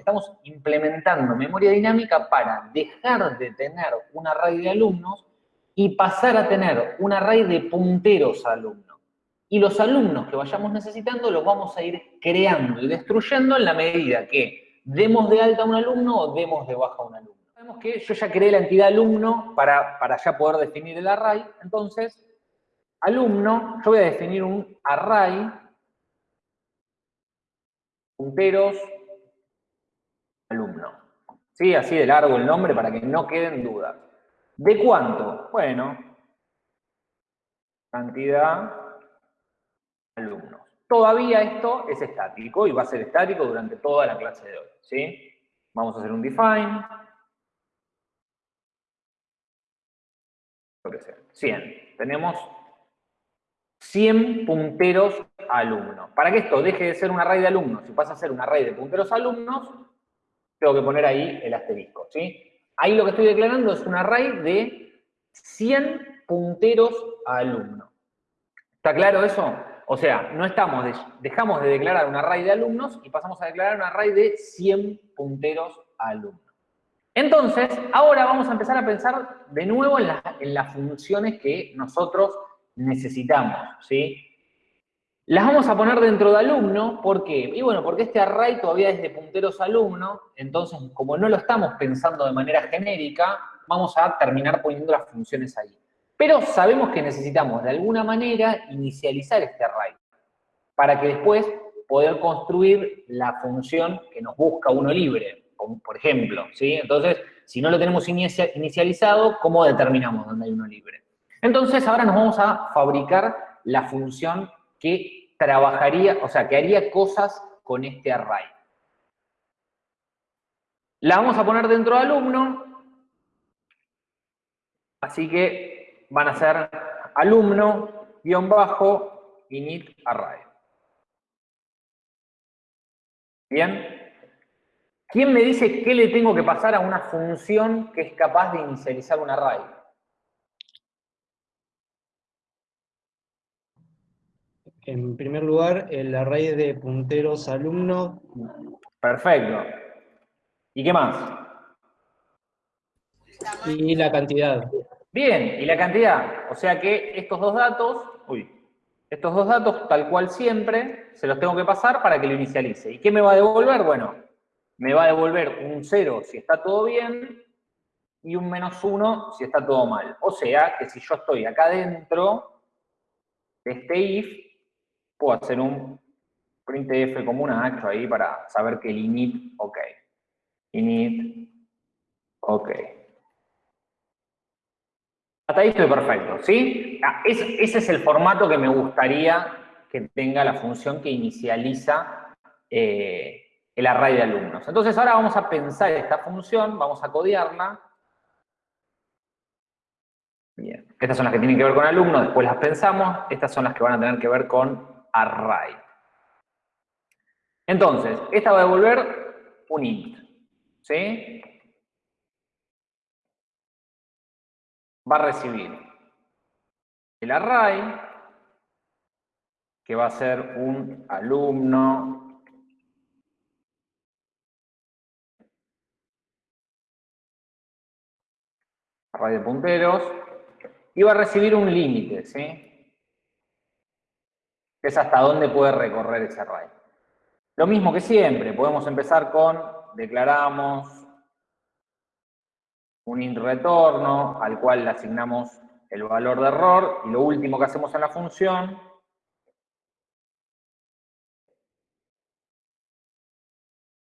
estamos implementando memoria dinámica para dejar de tener un array de alumnos y pasar a tener un array de punteros alumnos. Y los alumnos que vayamos necesitando los vamos a ir creando y destruyendo en la medida que demos de alta a un alumno o demos de baja a un alumno. Sabemos que yo ya creé la entidad alumno para, para ya poder definir el array, entonces, alumno, yo voy a definir un array punteros. ¿Sí? Así de largo el nombre para que no queden dudas. ¿De cuánto? Bueno, cantidad alumnos. Todavía esto es estático y va a ser estático durante toda la clase de hoy. ¿sí? Vamos a hacer un define. Lo que sea, 100. Tenemos 100 punteros alumnos. Para que esto deje de ser un array de alumnos y pase a ser un array de punteros alumnos, tengo que poner ahí el asterisco, ¿sí? Ahí lo que estoy declarando es un array de 100 punteros a alumno. ¿Está claro eso? O sea, no estamos, dejamos de declarar un array de alumnos y pasamos a declarar un array de 100 punteros a alumnos. Entonces, ahora vamos a empezar a pensar de nuevo en las funciones que nosotros necesitamos, ¿sí? Las vamos a poner dentro de alumno, ¿por qué? Y bueno, porque este array todavía es de punteros alumno, entonces como no lo estamos pensando de manera genérica, vamos a terminar poniendo las funciones ahí. Pero sabemos que necesitamos de alguna manera inicializar este array, para que después poder construir la función que nos busca uno libre, por ejemplo, ¿sí? Entonces, si no lo tenemos inicializado, ¿cómo determinamos dónde hay uno libre? Entonces, ahora nos vamos a fabricar la función que trabajaría, o sea, que haría cosas con este array. La vamos a poner dentro de alumno, así que van a ser alumno, guion bajo, init array. Bien. ¿Quién me dice qué le tengo que pasar a una función que es capaz de inicializar un array? En primer lugar, el array de punteros alumno. Perfecto. ¿Y qué más? Y la cantidad. Bien, y la cantidad. O sea que estos dos datos, uy, estos dos datos, tal cual siempre, se los tengo que pasar para que lo inicialice. ¿Y qué me va a devolver? Bueno, me va a devolver un 0 si está todo bien y un menos 1 si está todo mal. O sea que si yo estoy acá dentro de este if, puedo hacer un printf como una H ahí para saber que el init, ok. Init, ok. Hasta ahí estoy perfecto, ¿sí? Ah, ese es el formato que me gustaría que tenga la función que inicializa eh, el array de alumnos. Entonces ahora vamos a pensar esta función, vamos a codearla. Bien, estas son las que tienen que ver con alumnos, después las pensamos, estas son las que van a tener que ver con array. Entonces, esta va a devolver un int, ¿sí? Va a recibir el array, que va a ser un alumno array de punteros, y va a recibir un límite, ¿sí? Es hasta dónde puede recorrer ese array. Lo mismo que siempre, podemos empezar con, declaramos un int retorno al cual le asignamos el valor de error y lo último que hacemos en la función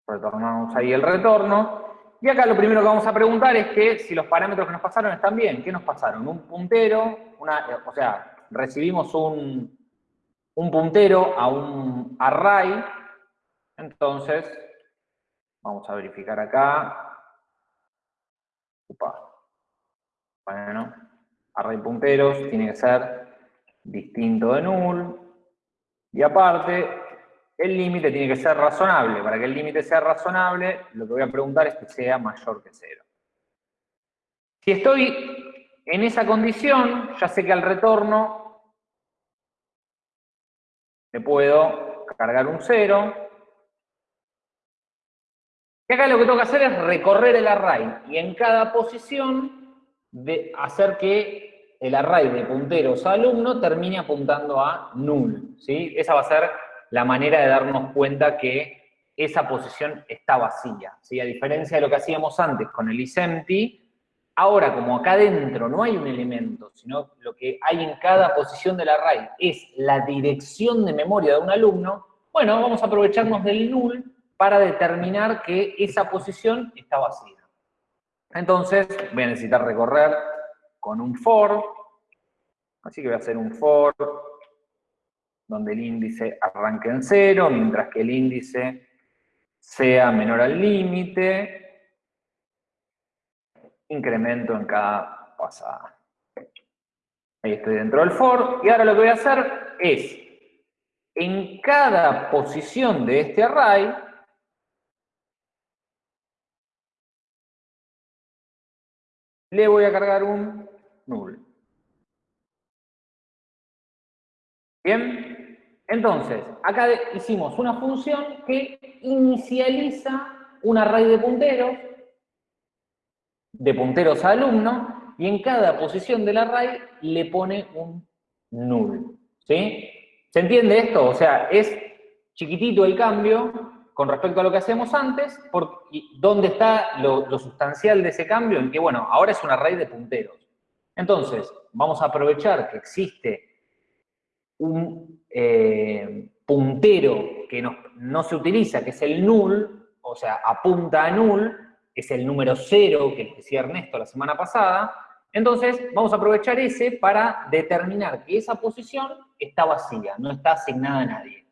retornamos ahí el retorno y acá lo primero que vamos a preguntar es que si los parámetros que nos pasaron están bien. ¿Qué nos pasaron? Un puntero, una, o sea, recibimos un, un puntero a un array, entonces, vamos a verificar acá. Bueno, array punteros tiene que ser distinto de null. Y aparte, el límite tiene que ser razonable. Para que el límite sea razonable, lo que voy a preguntar es que sea mayor que cero. Si estoy en esa condición, ya sé que al retorno le puedo cargar un 0. Que acá lo que tengo que hacer es recorrer el array y en cada posición de hacer que el array de punteros alumno termine apuntando a null. ¿sí? Esa va a ser la manera de darnos cuenta que esa posición está vacía. ¿sí? A diferencia de lo que hacíamos antes con el isempty, ahora como acá adentro no hay un elemento, sino lo que hay en cada posición del array es la dirección de memoria de un alumno, bueno, vamos a aprovecharnos del null para determinar que esa posición está vacía. Entonces, voy a necesitar recorrer con un for, así que voy a hacer un for donde el índice arranque en cero, mientras que el índice sea menor al límite, incremento en cada pasada. Ahí estoy dentro del for, y ahora lo que voy a hacer es, en cada posición de este array, le voy a cargar un null. ¿Bien? Entonces, acá hicimos una función que inicializa un array de punteros, de punteros a alumno, y en cada posición del array le pone un null. ¿Sí? ¿Se entiende esto? O sea, es chiquitito el cambio con respecto a lo que hacemos antes, ¿dónde está lo, sustancial de ese cambio? En que, bueno, ahora es un array de punteros. Entonces, vamos a aprovechar que existe un eh, puntero que no, se utiliza, que es el null, o sea, apunta a null, es el número cero que decía Ernesto la semana pasada, entonces vamos a aprovechar ese para determinar que esa posición está vacía, no está asignada a nadie.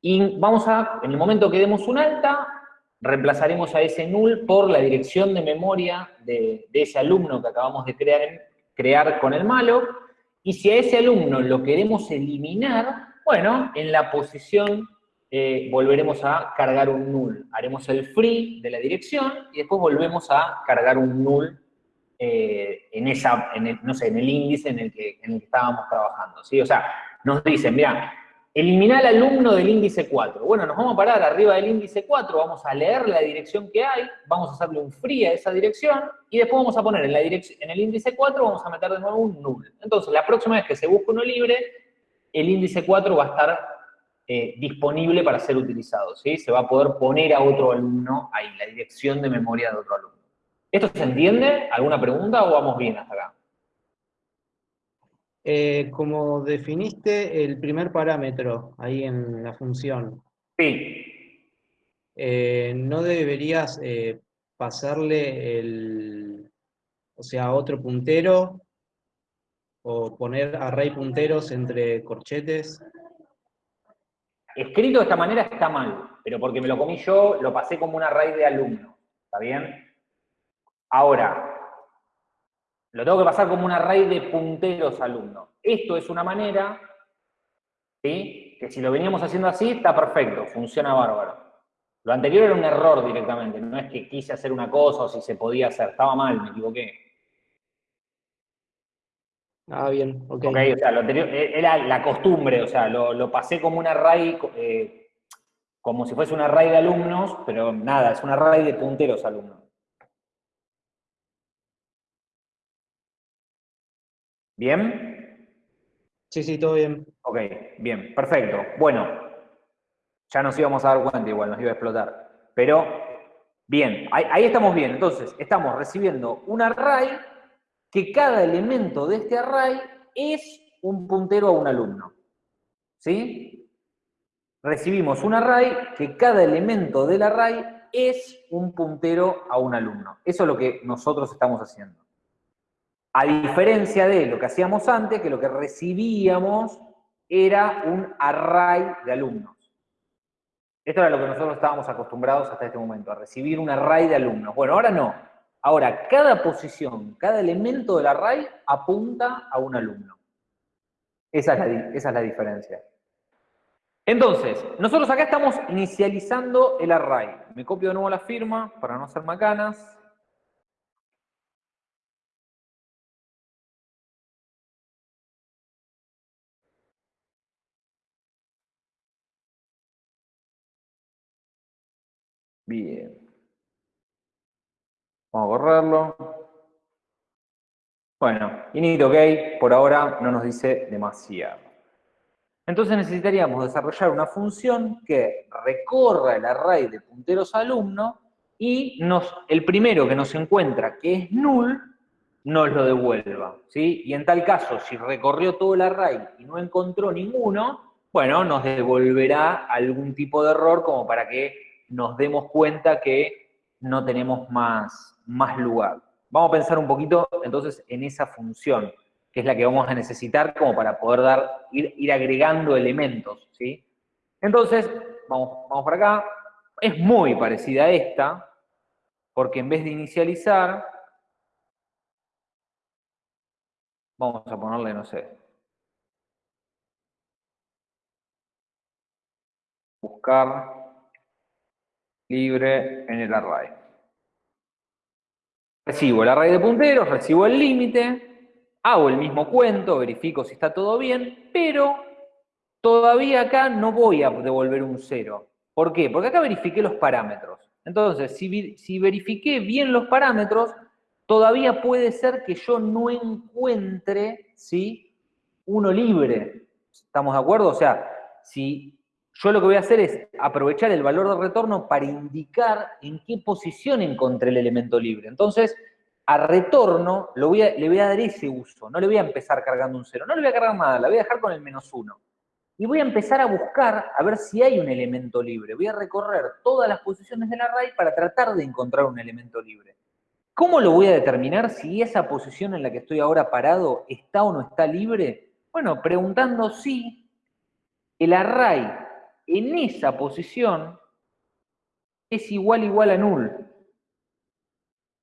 Y vamos a, en el momento que demos un alta, reemplazaremos a ese null por la dirección de memoria de, ese alumno que acabamos de crear, crear con el malo, y si a ese alumno lo queremos eliminar, bueno, en la posición eh, volveremos a cargar un null. Haremos el free de la dirección y después volvemos a cargar un null eh, en esa, en el, no sé, en el índice en el que, estábamos trabajando. ¿sí? O sea, nos dicen, mira, eliminar al alumno del índice 4. Bueno, nos vamos a parar arriba del índice 4, vamos a leer la dirección que hay, vamos a hacerle un free a esa dirección, y después vamos a poner en, la en el índice 4, vamos a meter de nuevo un null. Entonces, la próxima vez que se busque uno libre, el índice 4 va a estar eh, disponible para ser utilizado, ¿sí? Se va a poder poner a otro alumno ahí, la dirección de memoria de otro alumno. ¿Esto se entiende? ¿Alguna pregunta o vamos bien hasta acá? Eh, como definiste el primer parámetro ahí en la función. Sí. Eh, ¿No deberías eh, pasarle el, o sea, otro puntero o poner array punteros entre corchetes? Escrito de esta manera está mal, pero porque me lo comí yo, lo pasé como un array de alumnos, ¿está bien? Ahora, lo tengo que pasar como un array de punteros alumnos. Esto es una manera, ¿sí? que si lo veníamos haciendo así, está perfecto, funciona bárbaro. Lo anterior era un error directamente, no es que quise hacer una cosa o si se podía hacer, estaba mal, me equivoqué. Ah, bien, ok. o sea, lo anterior e, era la costumbre, o sea, lo, pasé como un array, eh, como si fuese un array de alumnos, pero nada, es un array de punteros alumnos. ¿Bien? Sí, sí, todo bien. Ok, bien, perfecto. Bueno, ya nos íbamos a dar cuenta igual, nos iba a explotar. Pero, bien, ahí, estamos bien. Entonces, estamos recibiendo un array que cada elemento de este array es un puntero a un alumno. ¿Sí? Recibimos un array que cada elemento del array es un puntero a un alumno. Eso es lo que nosotros estamos haciendo. A diferencia de lo que hacíamos antes, que lo que recibíamos era un array de alumnos. Esto era lo que nosotros estábamos acostumbrados hasta este momento, a recibir un array de alumnos. Bueno, ahora no. Ahora, cada posición, cada elemento del array apunta a un alumno. Esa es la, diferencia. Entonces, nosotros acá estamos inicializando el array. Me copio de nuevo la firma para no hacer macanas. Bien. Vamos a correrlo. Bueno, init ok, por ahora no nos dice demasiado. Entonces necesitaríamos desarrollar una función que recorra el array de punteros alumno y nos, el primero que nos encuentra, que es null, nos lo devuelva. ¿sí? Y en tal caso, si recorrió todo el array y no encontró ninguno, bueno, nos devolverá algún tipo de error como para que nos demos cuenta que no tenemos más, más lugar. Vamos a pensar un poquito entonces en esa función, que es la que vamos a necesitar como para poder dar, ir, agregando elementos, ¿sí? Entonces, vamos, vamos por acá. Es muy parecida a esta, porque en vez de inicializar, vamos a ponerle, no sé, buscar libre en el array. Recibo el array de punteros, recibo el límite, hago el mismo cuento, verifico si está todo bien, pero todavía acá no voy a devolver un cero. ¿Por qué? Porque acá verifiqué los parámetros. Entonces, si, si verifiqué bien los parámetros, todavía puede ser que yo no encuentre ¿sí? uno libre. ¿Estamos de acuerdo? O sea, si yo lo que voy a hacer es aprovechar el valor de retorno para indicar en qué posición encontré el elemento libre. Entonces, a retorno le voy a dar ese uso, no le voy a empezar cargando un cero, no le voy a cargar nada, la voy a dejar con el menos uno. Y voy a empezar a buscar a ver si hay un elemento libre. Voy a recorrer todas las posiciones del array para tratar de encontrar un elemento libre. ¿Cómo lo voy a determinar si esa posición en la que estoy ahora parado está o no está libre? Bueno, preguntando si el array en esa posición es igual igual a null.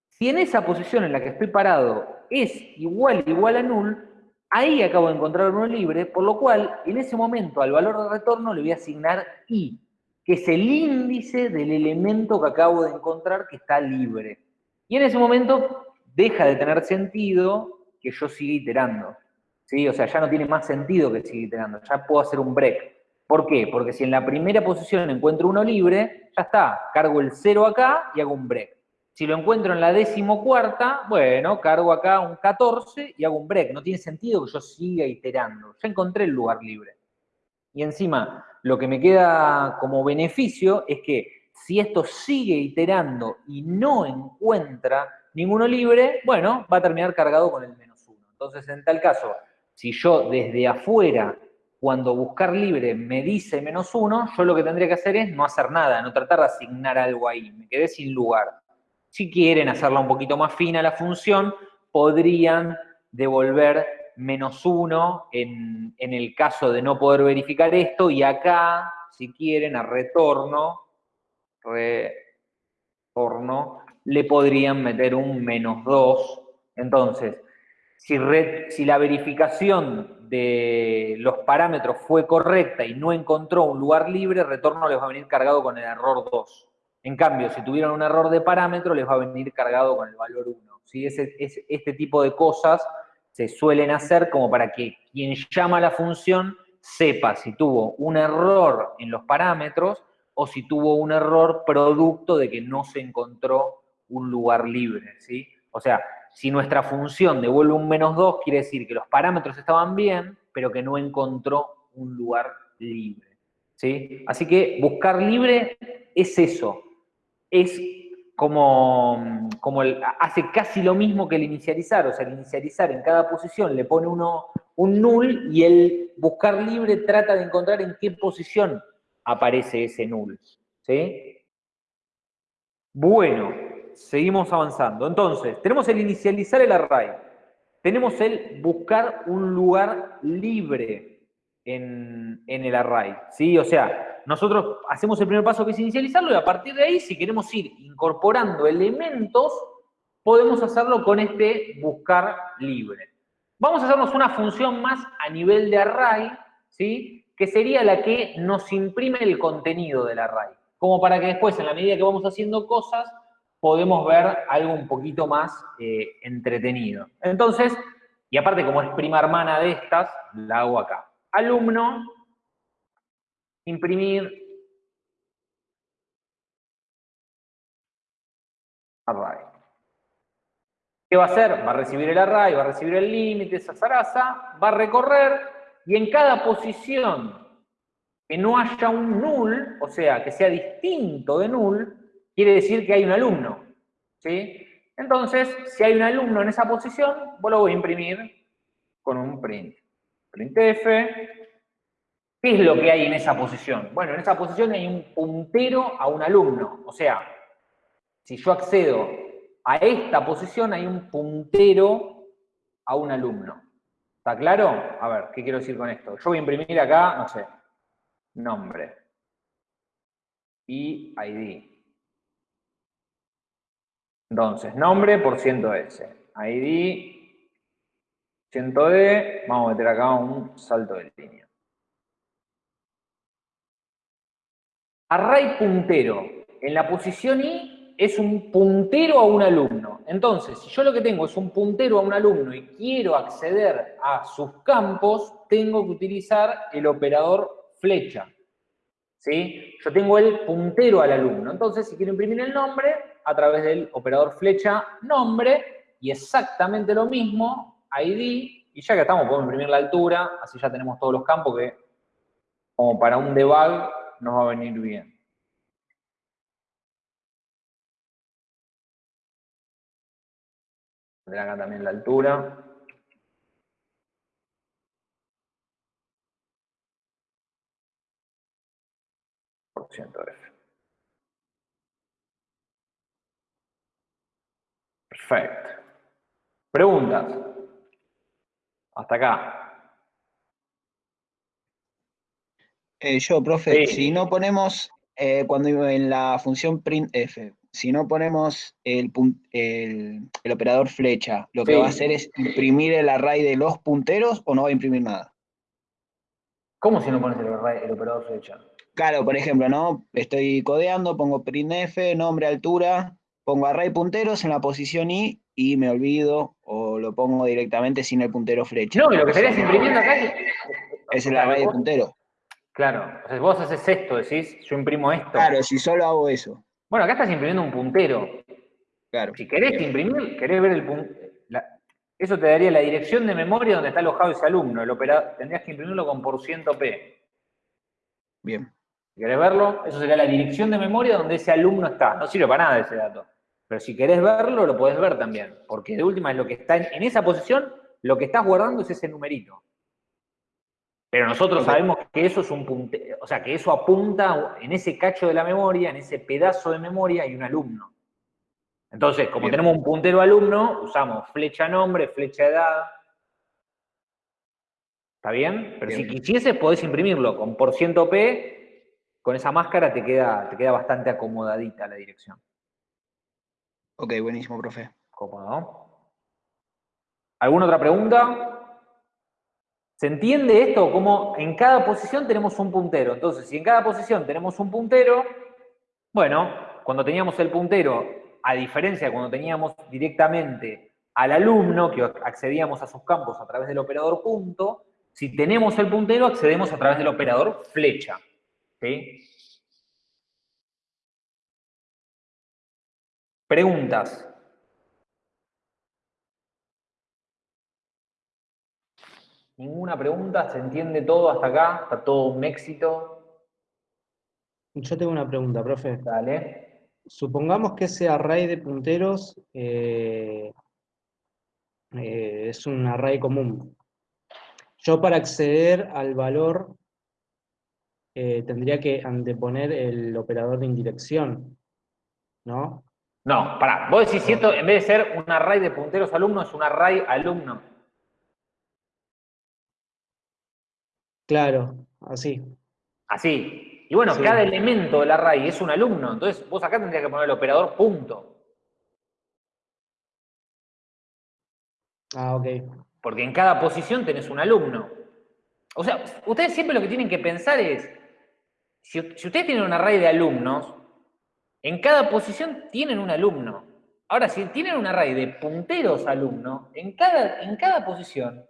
Si en esa posición en la que estoy parado es igual igual a null, ahí acabo de encontrar uno libre, por lo cual en ese momento al valor de retorno le voy a asignar i, que es el índice del elemento que acabo de encontrar que está libre. Y en ese momento deja de tener sentido que yo siga iterando. ¿sí? O sea, ya no tiene más sentido que siga iterando, ya puedo hacer un break. ¿Por qué? Porque si en la primera posición encuentro uno libre, ya está, cargo el 0 acá y hago un break. Si lo encuentro en la decimocuarta, bueno, cargo acá un 14 y hago un break. No tiene sentido que yo siga iterando. Ya encontré el lugar libre. Y encima, lo que me queda como beneficio es que si esto sigue iterando y no encuentra ninguno libre, bueno, va a terminar cargado con el menos 1. Entonces, en tal caso, si yo desde afuera cuando buscar libre me dice menos uno, yo lo que tendría que hacer es no hacer nada, no tratar de asignar algo ahí, me quedé sin lugar. Si quieren hacerla un poquito más fina la función, podrían devolver menos uno en, en el caso de no poder verificar esto, y acá, si quieren, a retorno, retorno, le podrían meter un menos 2. Entonces, si, la verificación de los parámetros fue correcta y no encontró un lugar libre, retorno les va a venir cargado con el error 2. En cambio, si tuvieron un error de parámetro, les va a venir cargado con el valor 1. ¿sí? este tipo de cosas se suelen hacer como para que quien llama a la función sepa si tuvo un error en los parámetros o si tuvo un error producto de que no se encontró un lugar libre. ¿sí? O sea, si nuestra función devuelve un menos 2, quiere decir que los parámetros estaban bien, pero que no encontró un lugar libre. ¿sí? Así que buscar libre es eso. Es como, como hace casi lo mismo que el inicializar. O sea, el inicializar en cada posición le pone uno un null y el buscar libre trata de encontrar en qué posición aparece ese null. ¿sí? Bueno, seguimos avanzando. Entonces, tenemos el inicializar el array. Tenemos el buscar un lugar libre en, el array. ¿sí? O sea, nosotros hacemos el primer paso que es inicializarlo y a partir de ahí, si queremos ir incorporando elementos, podemos hacerlo con este buscar libre. Vamos a hacernos una función más a nivel de array, ¿sí? que sería la que nos imprime el contenido del array. Como para que después, en la medida que vamos haciendo cosas, podemos ver algo un poquito más eh, entretenido. Entonces, y aparte como es prima hermana de estas, la hago acá. Alumno, imprimir, array. ¿Qué va a hacer? Va a recibir el array, va a recibir el límite, esa zaraza, va a recorrer y en cada posición que no haya un null, o sea, que sea distinto de null, quiere decir que hay un alumno. ¿Sí? Entonces, si hay un alumno en esa posición, vos lo voy a imprimir con un print. Printf. ¿Qué es lo que hay en esa posición? Bueno, en esa posición hay un puntero a un alumno. O sea, si yo accedo a esta posición, hay un puntero a un alumno. ¿Está claro? A ver, ¿qué quiero decir con esto? Yo voy a imprimir acá, no sé, nombre y ID. Entonces, nombre por ciento S. ID, ciento D, vamos a meter acá un salto de línea. Array puntero. En la posición I es un puntero a un alumno. Entonces, si yo lo que tengo es un puntero a un alumno y quiero acceder a sus campos, tengo que utilizar el operador flecha. ¿Sí? Yo tengo el puntero al alumno. Entonces, si quiero imprimir el nombre, a través del operador flecha nombre, y exactamente lo mismo, ID, y ya que estamos, podemos imprimir la altura, así ya tenemos todos los campos que, como para un debug, nos va a venir bien. acá también la altura. Perfecto. Preguntas. Hasta acá. Eh, yo, profe, si no ponemos, eh, cuando en la función printf, si no ponemos el, el, operador flecha, lo que va a hacer es imprimir el array de los punteros o no va a imprimir nada. ¿Cómo si no pones el, el operador flecha? Claro, por ejemplo, ¿no? Estoy codeando, pongo printf, nombre, altura, pongo array punteros en la posición i y me olvido o lo pongo directamente sin el puntero flecha. No, lo que estarías imprimiendo acá es, el array de puntero. Claro, o sea, vos haces esto, decís, yo imprimo esto. Claro, si solo hago eso. Bueno, acá estás imprimiendo un puntero. Claro. Si querés imprimir, querés ver el puntero. Eso te daría la dirección de memoria donde está alojado ese alumno. El operador, tendrías que imprimirlo con por ciento P. Bien. ¿Querés verlo? Eso sería la dirección de memoria donde ese alumno está. No sirve para nada ese dato. Pero si querés verlo, lo podés ver también. Porque de última es lo que está en, esa posición, lo que estás guardando es ese numerito. Pero nosotros sabemos que eso es un puntero, o sea, que eso apunta en ese cacho de la memoria, en ese pedazo de memoria, hay un alumno. Entonces, como tenemos un puntero alumno, usamos flecha nombre, flecha edad. ¿Está bien? Pero si quisieses, podés imprimirlo con por ciento P con esa máscara te queda, te queda bastante acomodadita la dirección. Ok, buenísimo, profe. Cómodo. ¿Alguna otra pregunta? ¿Se entiende esto? Como en cada posición tenemos un puntero. Entonces, si en cada posición tenemos un puntero, bueno, cuando teníamos el puntero, a diferencia de cuando teníamos directamente al alumno, que accedíamos a sus campos a través del operador punto, si tenemos el puntero, accedemos a través del operador flecha. Preguntas. Ninguna pregunta, se entiende todo hasta acá, está todo un éxito. Yo tengo una pregunta, profe. Dale. Supongamos que ese array de punteros eh, eh, es un array común. Yo para acceder al valor eh, tendría que anteponer el operador de indirección, ¿no? No, pará, vos decís si esto en vez de ser un array de punteros alumnos es un array alumno. Claro, así. Así. Y bueno, cada elemento del array es un alumno, entonces vos acá tendrías que poner el operador punto. Ah, ok. Porque en cada posición tenés un alumno. O sea, ustedes siempre lo que tienen que pensar es, si, ustedes tienen un array de alumnos, en cada posición tienen un alumno. Ahora, si tienen un array de punteros alumno, en cada, en cada posición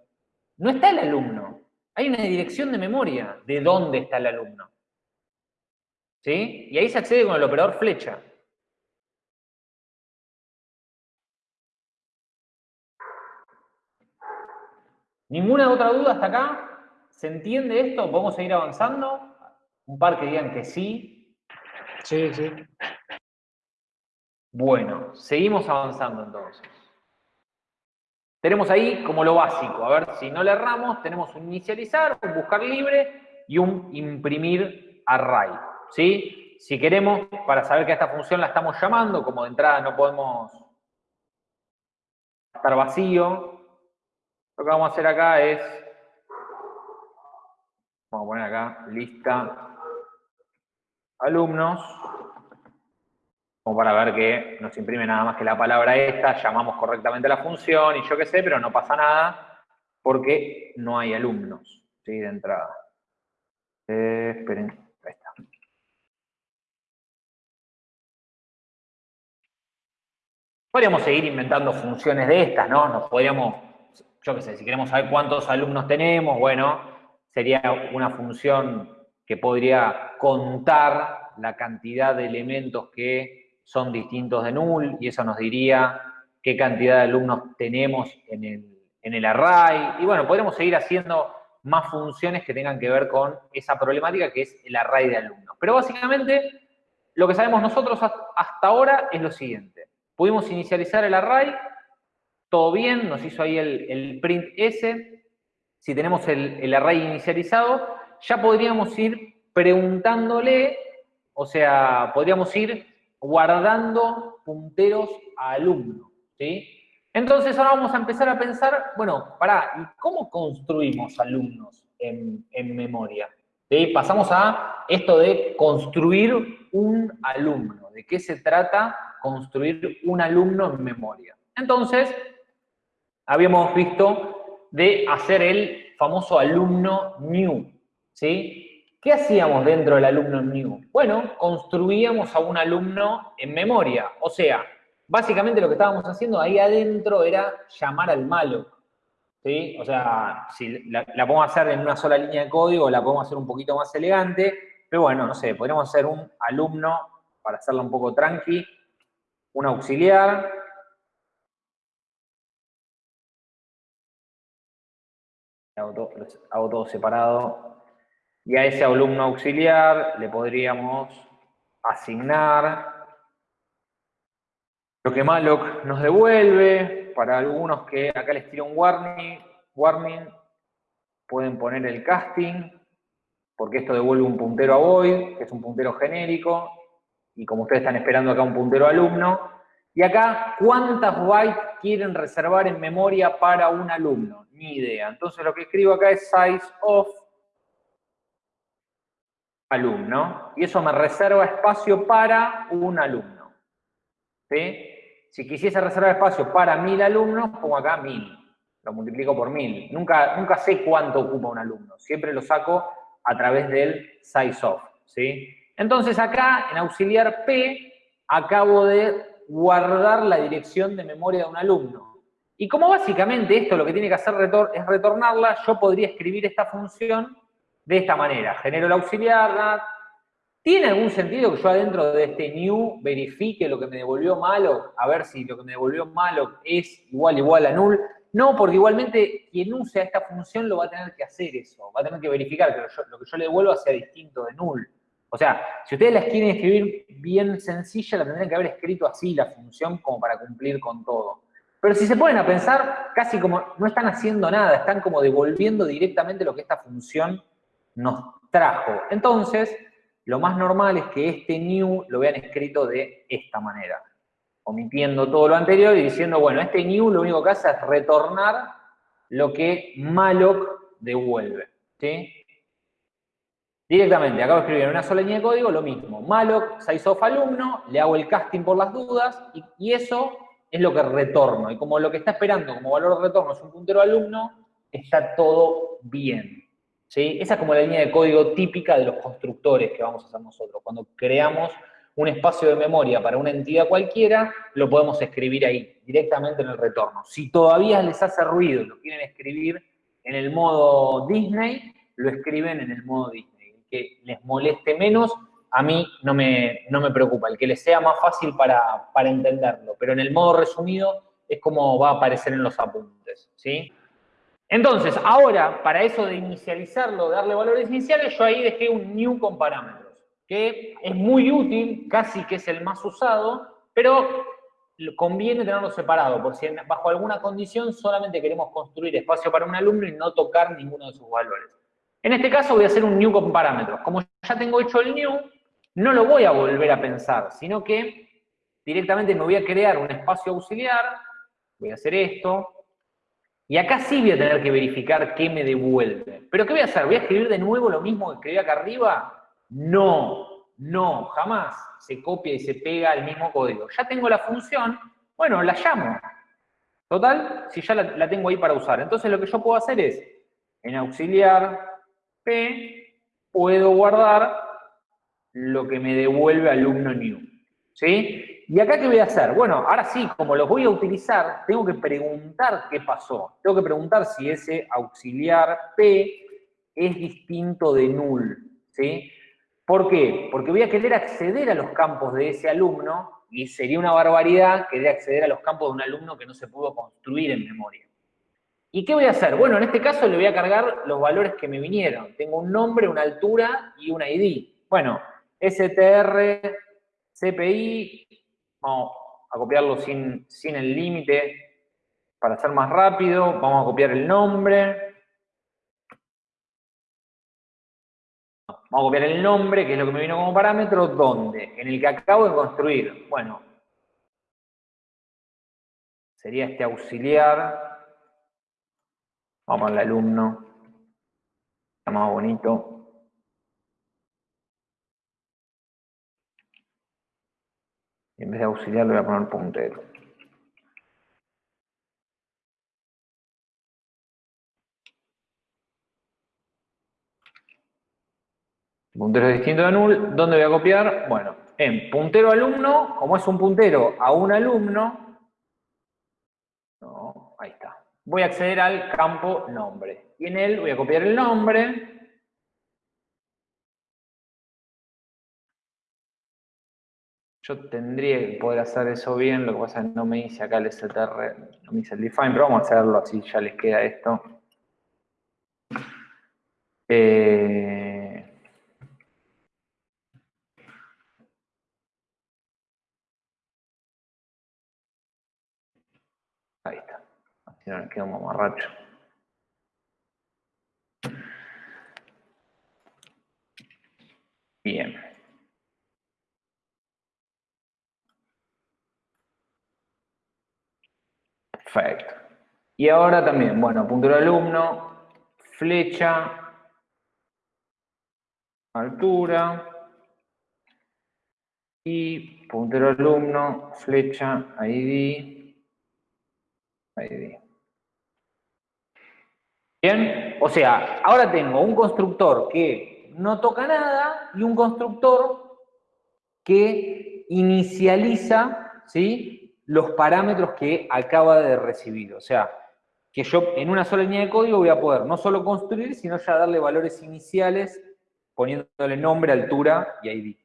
no está el alumno. Hay una dirección de memoria de dónde está el alumno. ¿Sí? Y ahí se accede con el operador flecha. ¿Ninguna otra duda hasta acá? ¿Se entiende esto? ¿Podemos seguir avanzando? Un par que digan que sí. Sí, sí. Bueno, seguimos avanzando entonces. Tenemos ahí como lo básico, a ver si no le erramos, tenemos un inicializar, un buscar libre y un imprimir array, ¿sí? Si queremos, para saber que esta función la estamos llamando, como de entrada no podemos estar vacío, lo que vamos a hacer acá es, vamos a poner acá, lista alumnos, como para ver que nos imprime nada más que la palabra esta, llamamos correctamente la función y yo qué sé, pero no pasa nada porque no hay alumnos, ¿sí? De entrada. Eh, esperen, ahí está. Podríamos seguir inventando funciones de estas, ¿no? Nos podríamos, yo qué sé, si queremos saber cuántos alumnos tenemos, bueno, sería una función que podría contar la cantidad de elementos que son distintos de null y eso nos diría qué cantidad de alumnos tenemos en el, array. Y bueno, podremos seguir haciendo más funciones que tengan que ver con esa problemática que es el array de alumnos. Pero básicamente lo que sabemos nosotros hasta ahora es lo siguiente. Pudimos inicializar el array, todo bien, nos hizo ahí el, print S. Si tenemos el, el array inicializado, ya podríamos ir preguntándole, o sea, podríamos ir guardando punteros a alumnos, ¿sí? Entonces ahora vamos a empezar a pensar, bueno, pará, ¿y cómo construimos alumnos en, memoria? ¿Sí? Pasamos a esto de construir un alumno. ¿De qué se trata construir un alumno en memoria? Entonces, habíamos visto de hacer el famoso alumno new, ¿sí? ¿Qué hacíamos dentro del alumno new? Bueno, construíamos a un alumno en memoria. O sea, básicamente lo que estábamos haciendo ahí adentro era llamar al malo. ¿sí? O sea, si la, podemos hacer en una sola línea de código, la podemos hacer un poquito más elegante, pero bueno, no sé, podríamos hacer un alumno, para hacerlo un poco tranqui, un auxiliar, hago todo separado, y a ese alumno auxiliar le podríamos asignar lo que malloc nos devuelve. Para algunos que acá les tiro un warning, warning, pueden poner el casting, porque esto devuelve un puntero a void, que es un puntero genérico, y como ustedes están esperando acá un puntero alumno. Y acá, ¿cuántas bytes quieren reservar en memoria para un alumno? Ni idea. Entonces lo que escribo acá es size of alumno, y eso me reserva espacio para un alumno. Si quisiese reservar espacio para mil alumnos, pongo acá mil, lo multiplico por mil. Nunca, nunca sé cuánto ocupa un alumno, siempre lo saco a través del size of. ¿sí? Entonces acá, en auxiliar P, acabo de guardar la dirección de memoria de un alumno. Y como básicamente esto lo que tiene que hacer es retornarla, yo podría escribir esta función de esta manera. Genero el auxiliar, ¿tiene algún sentido que yo adentro de este new verifique lo que me devolvió malo? A ver si lo que me devolvió malo es igual igual a null. No, porque igualmente quien use esta función lo va a tener que hacer eso. Va a tener que verificar que lo, que yo le devuelva sea distinto de null. O sea, si ustedes las quieren escribir bien sencilla, la tendrían que haber escrito así la función como para cumplir con todo. Pero si se ponen a pensar, casi como no están haciendo nada, están como devolviendo directamente lo que esta función nos trajo. Entonces, lo más normal es que este new lo vean escrito de esta manera, omitiendo todo lo anterior y diciendo, bueno, este new lo único que hace es retornar lo que malloc devuelve. ¿sí? Directamente, acabo de escribir en una sola línea de código lo mismo. malloc, size of alumno, le hago el casting por las dudas y, y eso es lo que retorno. Y como lo que está esperando como valor de retorno es un puntero alumno, está todo bien. Esa es como la línea de código típica de los constructores que vamos a hacer nosotros. Cuando creamos un espacio de memoria para una entidad cualquiera, lo podemos escribir ahí, directamente en el retorno. Si todavía les hace ruido y lo quieren escribir en el modo Disney, lo escriben en el modo Disney. El que les moleste menos, a mí no me, no me preocupa. El que les sea más fácil para, para entenderlo. Pero en el modo resumido es como va a aparecer en los apuntes, ¿sí? Entonces, ahora, para eso de inicializarlo, darle valores iniciales, yo ahí dejé un new con parámetros, que es muy útil, casi que es el más usado, pero conviene tenerlo separado, por si bajo alguna condición solamente queremos construir espacio para un alumno y no tocar ninguno de sus valores. En este caso voy a hacer un new con parámetros. Como ya tengo hecho el new, no lo voy a volver a pensar, sino que directamente me voy a crear un espacio auxiliar, voy a hacer esto, y acá sí voy a tener que verificar qué me devuelve. ¿Pero qué voy a hacer? ¿Voy a escribir de nuevo lo mismo que escribí acá arriba? No, no, jamás se copia y se pega el mismo código. Ya tengo la función, bueno, la llamo. Total, si ya la, tengo ahí para usar. Entonces lo que yo puedo hacer es, en auxiliar P, puedo guardar lo que me devuelve alumno new. ¿Sí? ¿Y acá qué voy a hacer? Bueno, ahora sí, como los voy a utilizar, tengo que preguntar qué pasó. Tengo que preguntar si ese auxiliar P es distinto de null. ¿Sí? ¿Por qué? Porque voy a querer acceder a los campos de ese alumno y sería una barbaridad querer acceder a los campos de un alumno que no se pudo construir en memoria. ¿Y qué voy a hacer? Bueno, en este caso le voy a cargar los valores que me vinieron. Tengo un nombre, una altura y un ID. Bueno, str CPI, vamos a copiarlo sin, sin el límite. Para ser más rápido, vamos a copiar el nombre, vamos a copiar el nombre, que es lo que me vino como parámetro, ¿dónde? En el que acabo de construir. Bueno, sería este auxiliar, vamos al alumno, está más bonito, en vez de auxiliar le voy a poner puntero. Puntero distinto de null, ¿dónde voy a copiar? Bueno, en puntero alumno, como es un puntero a un alumno, no, ahí está. Voy a acceder al campo nombre. Y en él voy a copiar el nombre, Yo tendría que poder hacer eso bien, lo que pasa es que no me dice acá el str, no me dice el define, pero vamos a hacerlo así, ya les queda esto. Eh, ahí está, así no le queda un mamarracho. Bien. Perfecto. Y ahora también, bueno, puntero alumno, flecha, altura, y puntero alumno, flecha, ID, ID. Bien, o sea, ahora tengo un constructor que no toca nada y un constructor que inicializa, ¿sí? Los parámetros que acaba de recibir. O sea, que yo en una sola línea de código voy a poder no solo construir, sino ya darle valores iniciales poniéndole nombre, altura y ID.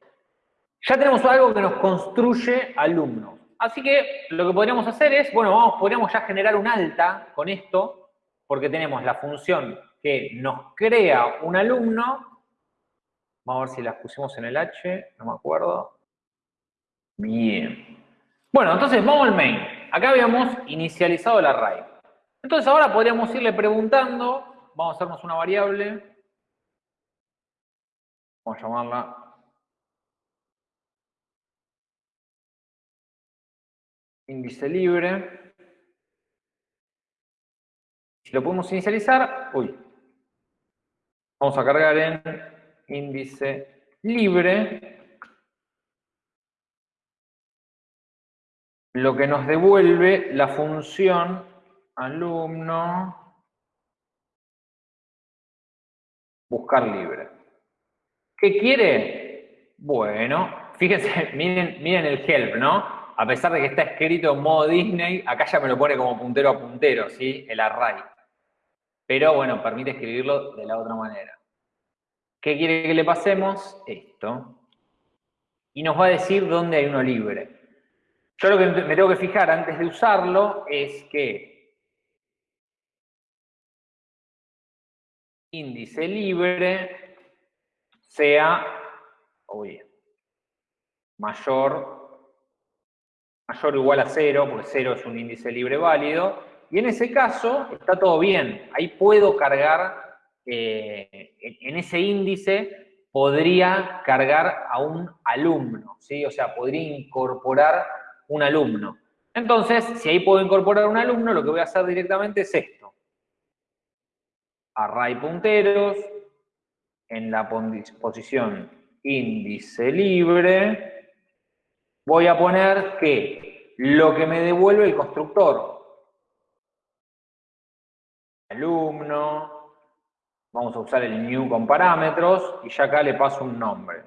Ya tenemos algo que nos construye alumnos. Así que lo que podríamos hacer es, bueno, vamos, podríamos ya generar un alta con esto, porque tenemos la función que nos crea un alumno. Vamos a ver si las pusimos en el H, no me acuerdo. Bien. Bueno, entonces vamos al main. Acá habíamos inicializado el array. Entonces ahora podríamos irle preguntando, vamos a hacernos una variable, vamos a llamarla índice libre. Si lo podemos inicializar, uy, vamos a cargar en índice libre lo que nos devuelve la función alumno buscar libre. ¿Qué quiere? Bueno, fíjense, miren, miren el help, ¿no? A pesar de que está escrito en modo Disney, acá ya me lo pone como puntero a puntero, ¿sí? El array. Pero bueno, permite escribirlo de la otra manera. ¿Qué quiere que le pasemos? Esto. Y nos va a decir dónde hay uno libre. Yo lo que me tengo que fijar antes de usarlo es que índice libre sea mayor, mayor o igual a cero, porque cero es un índice libre válido, y en ese caso está todo bien. Ahí puedo cargar, eh, en ese índice podría cargar a un alumno, ¿sí? O sea, podría incorporar un alumno. Entonces, si ahí puedo incorporar un alumno, lo que voy a hacer directamente es esto. Array punteros, en la posición índice libre, voy a poner que lo que me devuelve el constructor, alumno, vamos a usar el new con parámetros, y ya acá le paso un nombre.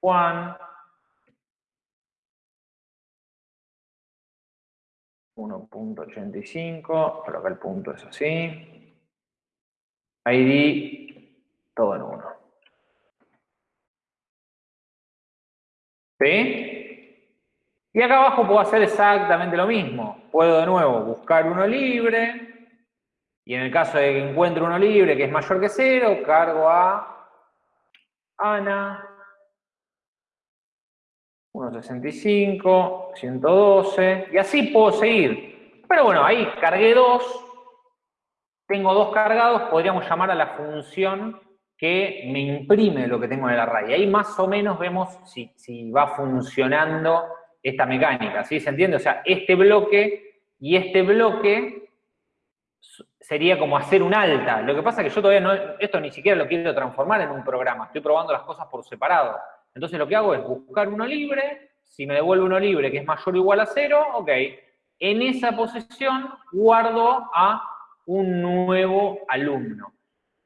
Juan, 1.85, pero acá el punto es así. ID, todo en uno. ¿Sí? Y acá abajo puedo hacer exactamente lo mismo. Puedo de nuevo buscar uno libre, y en el caso de que encuentre uno libre que es mayor que cero, cargo a Ana, 1.65, 112, y así puedo seguir. Pero bueno, ahí cargué dos, tengo dos cargados, podríamos llamar a la función que me imprime lo que tengo en el array. Ahí más o menos vemos si, si va funcionando esta mecánica, ¿sí? ¿Se entiende? O sea, este bloque y este bloque sería como hacer un alta. Lo que pasa es que yo todavía no, esto ni siquiera lo quiero transformar en un programa, estoy probando las cosas por separado. Entonces lo que hago es buscar uno libre, si me devuelve uno libre que es mayor o igual a cero, ok. En esa posición guardo a un nuevo alumno.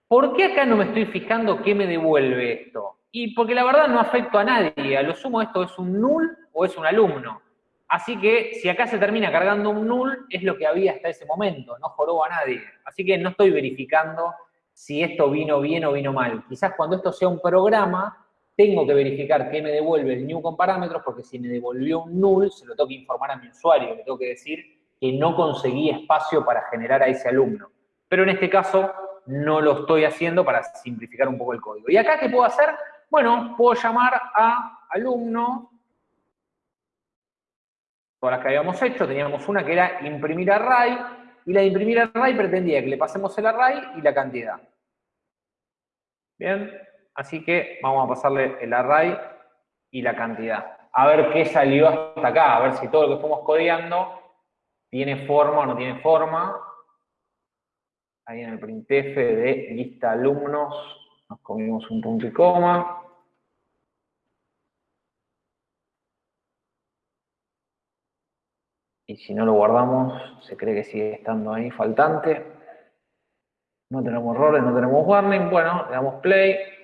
¿Por qué acá no me estoy fijando qué me devuelve esto? Y porque la verdad no afecto a nadie, a lo sumo esto es un null o es un alumno. Así que si acá se termina cargando un null, es lo que había hasta ese momento, no joroba a nadie. Así que no estoy verificando si esto vino bien o vino mal. Quizás cuando esto sea un programa, tengo que verificar qué me devuelve el new con parámetros, porque si me devolvió un null, se lo tengo que informar a mi usuario, le tengo que decir que no conseguí espacio para generar a ese alumno. Pero en este caso no lo estoy haciendo para simplificar un poco el código. ¿Y acá qué puedo hacer? Bueno, puedo llamar a alumno, todas las que habíamos hecho, teníamos una que era imprimir array, y la de imprimir array pretendía que le pasemos el array y la cantidad. Bien, Así que vamos a pasarle el array y la cantidad. A ver qué salió hasta acá, a ver si todo lo que fuimos codeando tiene forma o no tiene forma. Ahí en el printf de lista alumnos nos comimos un punto y coma. Y si no lo guardamos, se cree que sigue estando ahí faltante. No tenemos errores, no tenemos warning. Bueno, le damos play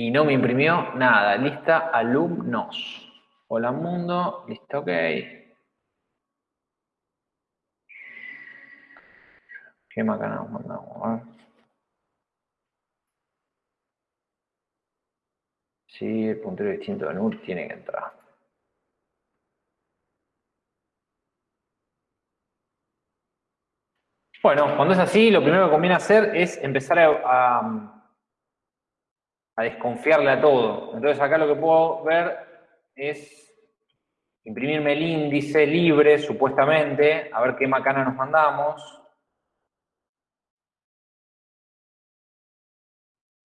y no me imprimió nada. Lista alumnos. Hola mundo, listo, ok. ¿Qué macana nos mandamos? Sí, el puntero distinto de NUR tiene que entrar. Bueno, cuando es así, lo primero que conviene hacer es empezar a a desconfiarle a todo. Entonces acá lo que puedo ver es imprimirme el índice libre, supuestamente, a ver qué macana nos mandamos.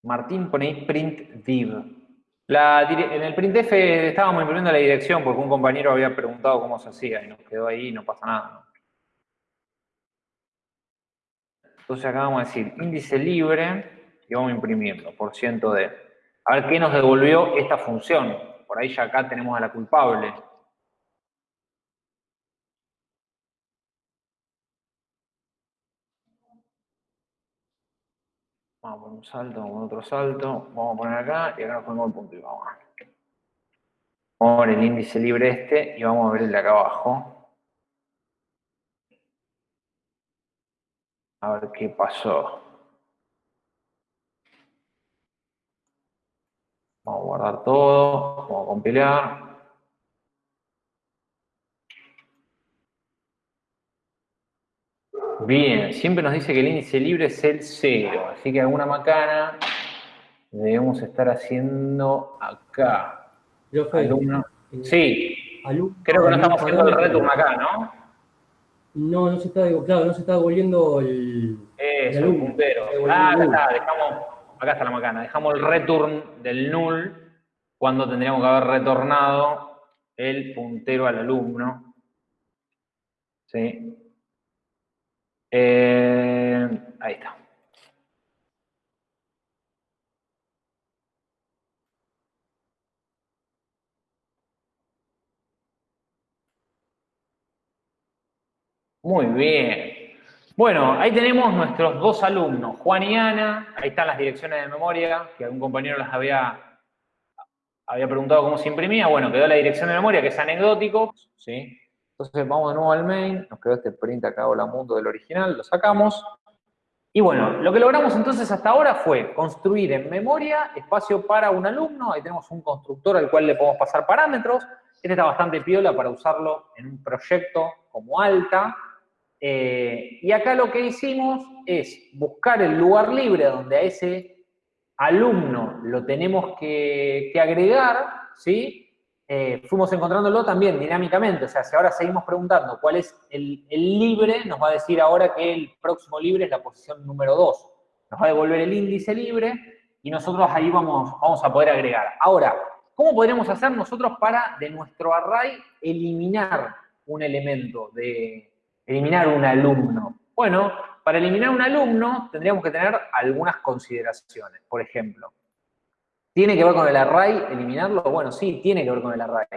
Martín pone print div. en el printf estábamos imprimiendo la dirección porque un compañero había preguntado cómo se hacía y nos quedó ahí y no pasa nada. Entonces acá vamos a decir índice libre y vamos a imprimirlo por ciento de. A ver qué nos devolvió esta función. Por ahí ya acá tenemos a la culpable. Vamos a poner un salto, vamos a otro salto. Vamos a poner acá y acá nos ponemos el punto y vamos. Vamos a el índice libre este y vamos a ver el de acá abajo. A ver qué pasó. Vamos a guardar todo, vamos a compilar. Bien, siempre nos dice que el índice libre es el cero, así que alguna macana debemos estar haciendo acá. Alumno. Sí, creo que no estamos haciendo el return acá, ¿no? No, no se está, claro, no se está devolviendo el... Eso, el, puntero. Ah, acá está, dejamos, acá está la macana, dejamos el return del null cuando tendríamos que haber retornado el puntero al alumno. ¿Sí? Eh, ahí está. Muy bien. Bueno, ahí tenemos nuestros dos alumnos, Juan y Ana. Ahí están las direcciones de memoria, que algún compañero las había, había preguntado cómo se imprimía. Bueno, quedó la dirección de memoria, que es anecdótico. ¿sí? Entonces vamos de nuevo al main, nos quedó este print acá, hola mundo del original, lo sacamos. Y bueno, lo que logramos entonces hasta ahora fue construir en memoria espacio para un alumno, ahí tenemos un constructor al cual le podemos pasar parámetros, este está bastante piola para usarlo en un proyecto como alta, eh, y acá lo que hicimos es buscar el lugar libre donde a ese alumno lo tenemos que, agregar, ¿sí? Eh, fuimos encontrándolo también dinámicamente, o sea, si ahora seguimos preguntando cuál es el, libre, nos va a decir ahora que el próximo libre es la posición número 2. Nos va a devolver el índice libre y nosotros ahí vamos, vamos a poder agregar. Ahora, ¿cómo podremos hacer nosotros para de nuestro array eliminar un elemento, de eliminar un alumno? Bueno, para eliminar un alumno tendríamos que tener algunas consideraciones. Por ejemplo, ¿Tiene que ver con el array eliminarlo? Bueno, sí, tiene que ver con el array.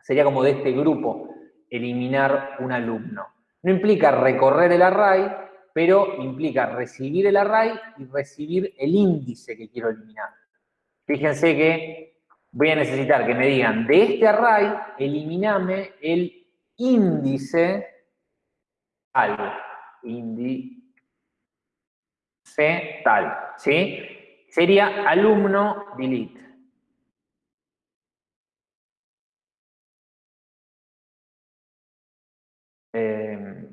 Sería como de este grupo, eliminar un alumno. No implica recorrer el array, pero implica recibir el array y recibir el índice que quiero eliminar. Fíjense que voy a necesitar que me digan, de este array, eliminame el índice tal. Índice tal, ¿sí? sería alumno delete. Eh,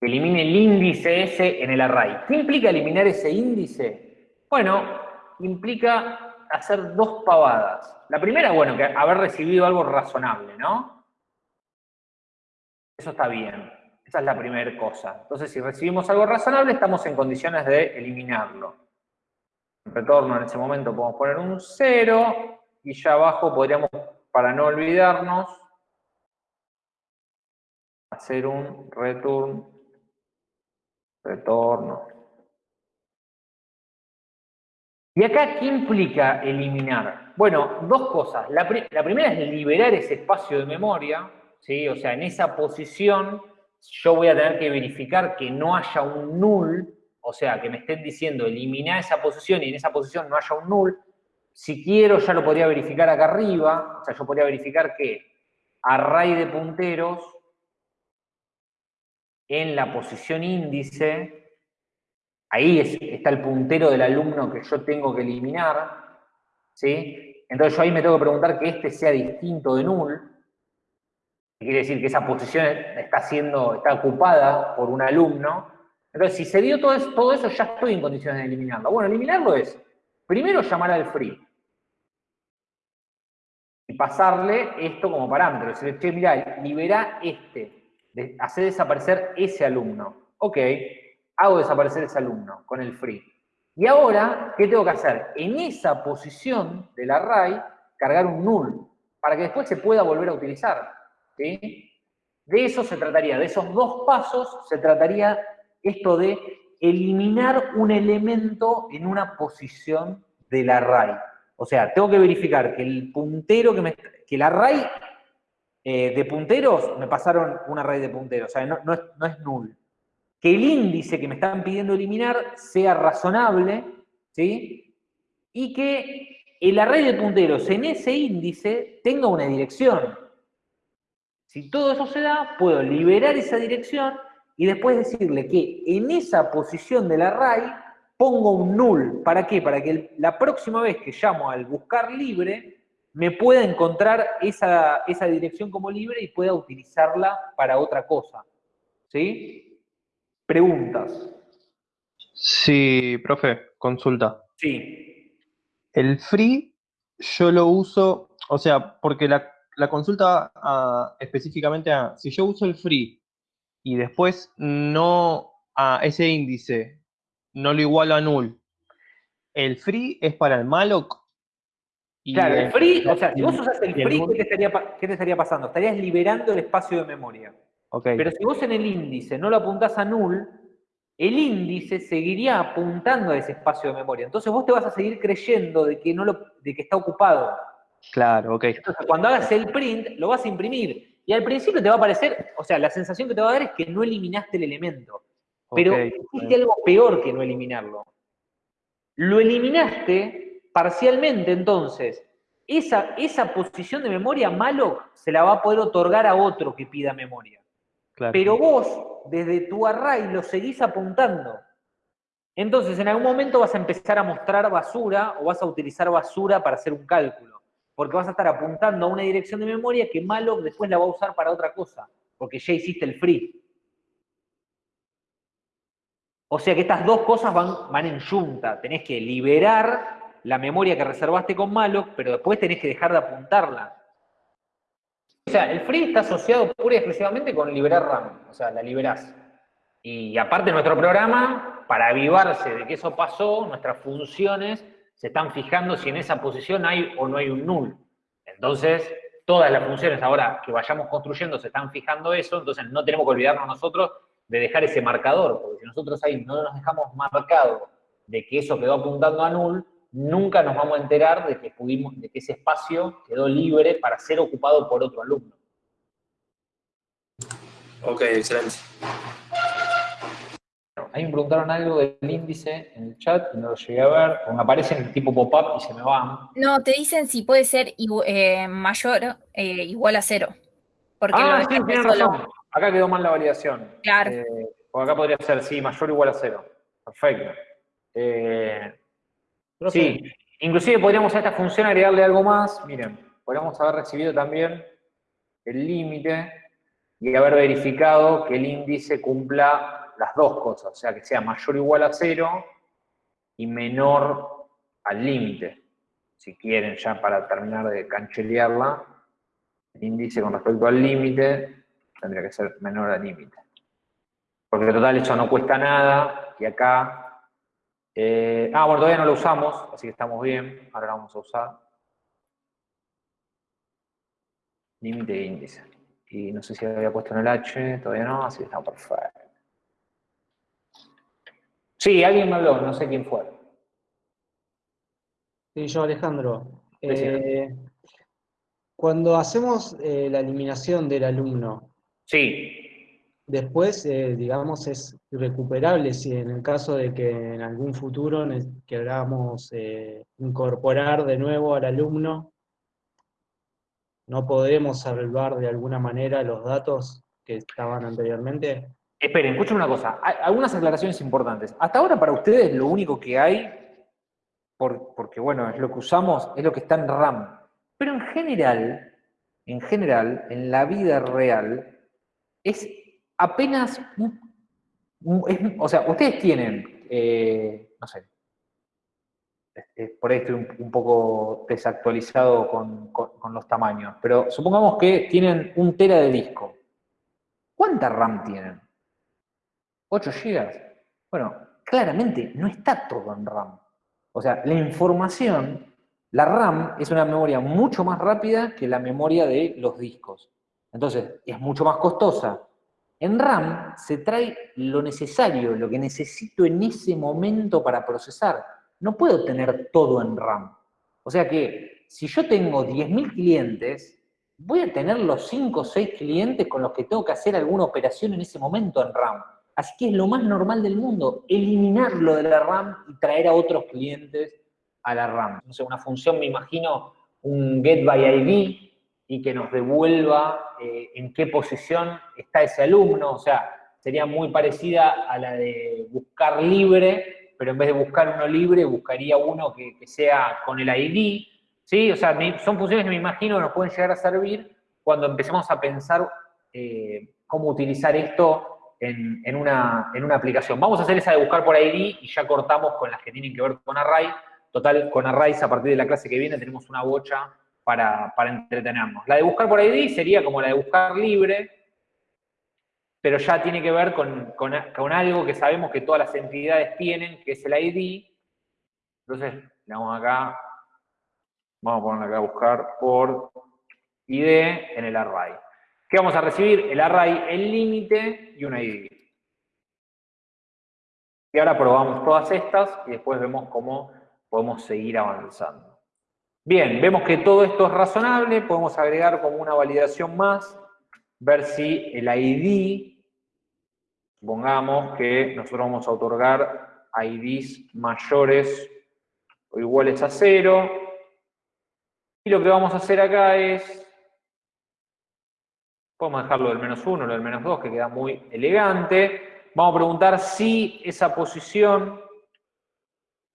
elimine el índice ese en el array. ¿Qué implica eliminar ese índice? Bueno, implica hacer dos pavadas. La primera, bueno, que haber recibido algo razonable, ¿no? Eso está bien. Esa es la primera cosa. Entonces, si recibimos algo razonable, estamos en condiciones de eliminarlo. Retorno en ese momento podemos poner un 0 y ya abajo podríamos, para no olvidarnos, hacer un return, retorno. ¿Y acá qué implica eliminar? Bueno, dos cosas. La, primera es liberar ese espacio de memoria, ¿sí? O sea, en esa posición yo voy a tener que verificar que no haya un null, o sea, que me estén diciendo eliminar esa posición y en esa posición no haya un null. Si quiero, ya lo podría verificar acá arriba, o sea, yo podría verificar que array de punteros en la posición índice, ahí está el puntero del alumno que yo tengo que eliminar, ¿sí? Entonces yo ahí me tengo que preguntar que este sea distinto de null, quiere decir que esa posición está siendo, está ocupada por un alumno. Entonces, si se dio todo eso, ya estoy en condiciones de eliminarlo. Bueno, eliminarlo es, primero llamar al free. Y pasarle esto como parámetro. Decirle, che, mirá, libera este. Hacer desaparecer ese alumno. Ok, hago desaparecer ese alumno con el free. Y ahora, ¿qué tengo que hacer? En esa posición del array, cargar un null, para que después se pueda volver a utilizar. De eso se trataría, de esos dos pasos se trataría esto de eliminar un elemento en una posición del array. O sea, tengo que verificar que el puntero que me... que el array eh, de punteros, me pasaron un array de punteros, o sea, no, es, no es null. Que el índice que me están pidiendo eliminar sea razonable, ¿sí? Y que el array de punteros en ese índice tenga una dirección. Si todo eso se da, puedo liberar esa dirección y después decirle que en esa posición del array pongo un null. ¿Para qué? Para que la próxima vez que llamo al buscar libre, me pueda encontrar esa, esa dirección como libre y pueda utilizarla para otra cosa. ¿Sí? Preguntas. Sí, profe, consulta. Sí. El free yo lo uso, o sea, porque la, consulta ah, específicamente a, si yo uso el free y después no a ese índice, no lo igualo a null, ¿el free es para el malloc? claro, el free, o sea, si vos usas el free, ¿qué te, estaría, ¿qué te estaría pasando? Estarías liberando el espacio de memoria. Pero si vos en el índice no lo apuntás a null, el índice seguiría apuntando a ese espacio de memoria. Entonces vos te vas a seguir creyendo de que, no lo, de que está ocupado. Claro, ok. Entonces cuando hagas el print, lo vas a imprimir. Y al principio te va a parecer, o sea, la sensación que te va a dar es que no eliminaste el elemento. Pero hiciste algo peor que no eliminarlo. Lo eliminaste parcialmente, entonces, esa, esa posición de memoria malo se la va a poder otorgar a otro que pida memoria. Pero vos, desde tu array, lo seguís apuntando. Entonces, en algún momento vas a empezar a mostrar basura o vas a utilizar basura para hacer un cálculo. Porque vas a estar apuntando a una dirección de memoria que malo después la va a usar para otra cosa. Porque ya hiciste el free. O sea que estas dos cosas van, van en junta. Tenés que liberar la memoria que reservaste con malloc, pero después tenés que dejar de apuntarla. O sea, el free está asociado pura y exclusivamente con liberar RAM, o sea, la liberás. Y aparte nuestro programa, para avivarse de que eso pasó, nuestras funciones se están fijando si en esa posición hay o no hay un null. Entonces, todas las funciones ahora que vayamos construyendo se están fijando eso, entonces no tenemos que olvidarnos nosotros de dejar ese marcador, porque si nosotros ahí no nos dejamos marcado de que eso quedó apuntando a null, nunca nos vamos a enterar de que, pudimos, de que ese espacio quedó libre para ser ocupado por otro alumno. Ok, excelente. Ahí me preguntaron algo del índice en el chat y no lo llegué a ver, o me aparecen tipo pop-up y se me van. No, te dicen si puede ser eh, mayor eh, igual a cero. Porque ah, sí, tienes razón. Acá quedó mal la validación. Claro. Eh, o acá podría ser, sí, mayor igual a cero. Perfecto. Eh, Sí, inclusive podríamos a esta función agregarle algo más. Miren, podríamos haber recibido también el límite y haber verificado que el índice cumpla las dos cosas, o sea, que sea mayor o igual a cero y menor al límite. Si quieren, ya para terminar de canchelearla, el índice con respecto al límite tendría que ser menor al límite. Porque total eso no cuesta nada, y acá eh, ah, bueno, todavía no lo usamos, así que estamos bien. Ahora lo vamos a usar. Límite de índice. Y no sé si había puesto en el H, todavía no, así que está perfecto. Sí, alguien me habló, no sé quién fue. Sí, yo, Alejandro. Eh, cuando hacemos eh, la eliminación del alumno, sí. Después, eh, digamos, es recuperable si en el caso de que en algún futuro queramos eh, incorporar de nuevo al alumno, no podemos salvar de alguna manera los datos que estaban anteriormente. Esperen, escuchen una cosa, algunas aclaraciones importantes. Hasta ahora para ustedes lo único que hay, porque bueno, es lo que usamos, es lo que está en RAM. Pero en general, en general, en la vida real, es apenas, o sea, ustedes tienen, eh, no sé, por ahí estoy un, poco desactualizado con, los tamaños, pero supongamos que tienen un tera de disco. ¿Cuánta RAM tienen? ¿8 GB? Bueno, claramente no está todo en RAM. O sea, la información, la RAM es una memoria mucho más rápida que la memoria de los discos. Entonces, es mucho más costosa en RAM se trae lo necesario, lo que necesito en ese momento para procesar. No puedo tener todo en RAM. O sea que si yo tengo 10.000 clientes, voy a tener los 5 o 6 clientes con los que tengo que hacer alguna operación en ese momento en RAM. Así que es lo más normal del mundo, eliminarlo de la RAM y traer a otros clientes a la RAM. No una función, me imagino, un get by ID, y que nos devuelva eh, en qué posición está ese alumno, o sea, sería muy parecida a la de buscar libre, pero en vez de buscar uno libre, buscaría uno que, sea con el ID, ¿Sí? O sea, son funciones que me imagino que nos pueden llegar a servir cuando empecemos a pensar eh, cómo utilizar esto en, una, en, una, aplicación. Vamos a hacer esa de buscar por ID y ya cortamos con las que tienen que ver con Array. Total, con Arrays a partir de la clase que viene tenemos una bocha para, entretenernos. La de buscar por ID sería como la de buscar libre, pero ya tiene que ver con, con, algo que sabemos que todas las entidades tienen, que es el ID. Entonces, le damos acá, vamos a poner acá buscar por ID en el array. ¿Qué vamos a recibir? El array, el límite y un ID. Y ahora probamos todas estas y después vemos cómo podemos seguir avanzando. Bien, vemos que todo esto es razonable, podemos agregar como una validación más, ver si el ID, supongamos que nosotros vamos a otorgar IDs mayores o iguales a cero, y lo que vamos a hacer acá es, podemos dejarlo del menos 1, lo del menos 2, que queda muy elegante, vamos a preguntar si esa posición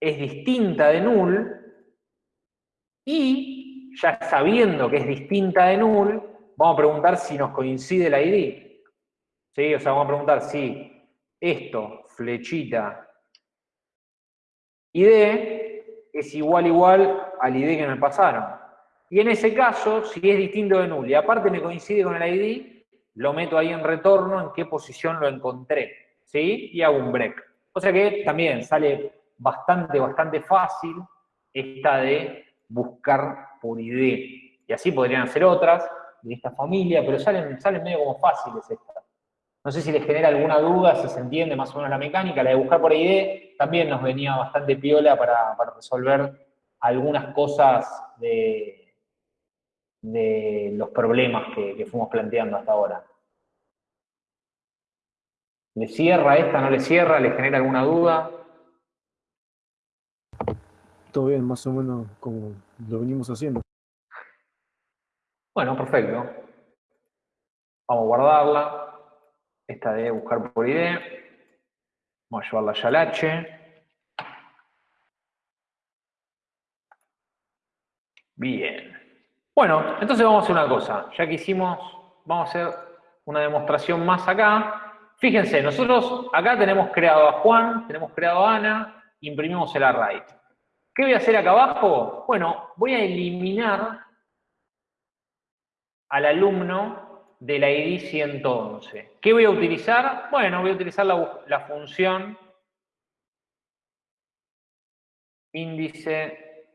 es distinta de null, y ya sabiendo que es distinta de null, vamos a preguntar si nos coincide el ID. ¿Sí? O sea, vamos a preguntar si esto, flechita, ID, es igual igual al ID que me pasaron. Y en ese caso, si es distinto de null y aparte me coincide con el ID, lo meto ahí en retorno en qué posición lo encontré. ¿Sí? Y hago un break. O sea que también sale bastante, bastante fácil esta de buscar por ID. Y así podrían ser otras de esta familia, pero salen, salen medio como fáciles estas. No sé si les genera alguna duda, si se entiende más o menos la mecánica. La de buscar por ID también nos venía bastante piola para, resolver algunas cosas de, de los problemas que, que fuimos planteando hasta ahora. ¿Le cierra esta, no le cierra? ¿Le genera alguna duda? Todo bien, más o menos como lo venimos haciendo. Bueno, perfecto. Vamos a guardarla. Esta de buscar por ID. Vamos a llevarla ya al H. Bien. Bueno, entonces vamos a hacer una cosa. Ya que hicimos, vamos a hacer una demostración más acá. Fíjense, nosotros acá tenemos creado a Juan, tenemos creado a Ana, imprimimos el array. ¿Qué voy a hacer acá abajo? Bueno, voy a eliminar al alumno de la ID 111. ¿Qué voy a utilizar? Bueno, voy a utilizar la, función índice,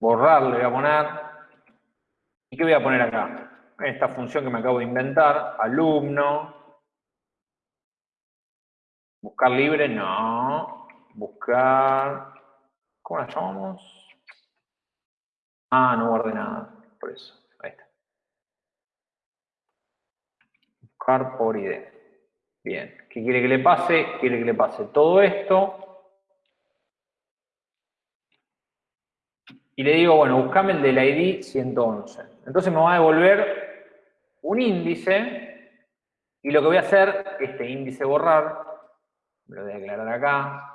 borrar, le voy a poner. ¿Y qué voy a poner acá? Esta función que me acabo de inventar, alumno, buscar libre, no, buscar ¿Cómo la llamamos? Ah, no guardé nada, por eso. Ahí está. Buscar por ID. Bien. ¿Qué quiere que le pase? Quiere que le pase todo esto. Y le digo, bueno, buscame el del ID 111. Entonces me va a devolver un índice. Y lo que voy a hacer, este índice borrar, me lo voy a aclarar acá,